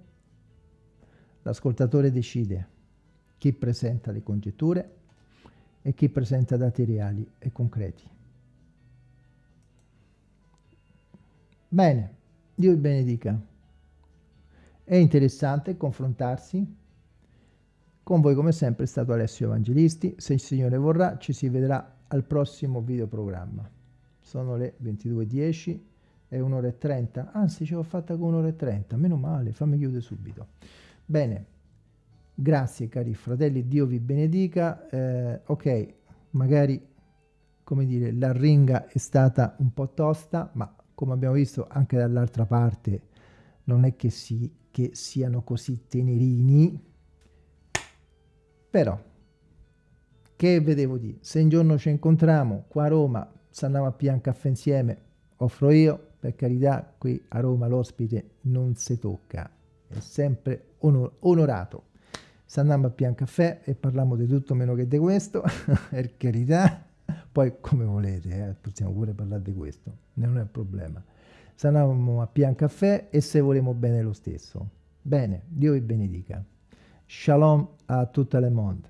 L'ascoltatore decide chi presenta le congetture e chi presenta dati reali e concreti. Bene, Dio vi benedica. È interessante confrontarsi. Con voi come sempre è stato Alessio Evangelisti. Se il Signore vorrà ci si vedrà al prossimo videoprogramma. Sono le 22.10 e 1 e 30. Anzi, ce l'ho fatta con 1 e 30. Meno male, fammi chiudere subito. Bene, Grazie cari fratelli, Dio vi benedica. Eh, ok, magari come dire, la ringa è stata un po' tosta, ma come abbiamo visto anche dall'altra parte non è che, si, che siano così tenerini, però che vedevo di se un giorno ci incontriamo qua a Roma, se andiamo a pian caffè insieme, offro io, per carità, qui a Roma l'ospite non si tocca, è sempre onor onorato. Se andiamo a pian caffè e parliamo di tutto meno che di questo, per carità, poi come volete, eh, possiamo pure parlare di questo, non è un problema. Andiamo a pian caffè e se volemo bene lo stesso. Bene, Dio vi benedica. Shalom a tutto il mondo.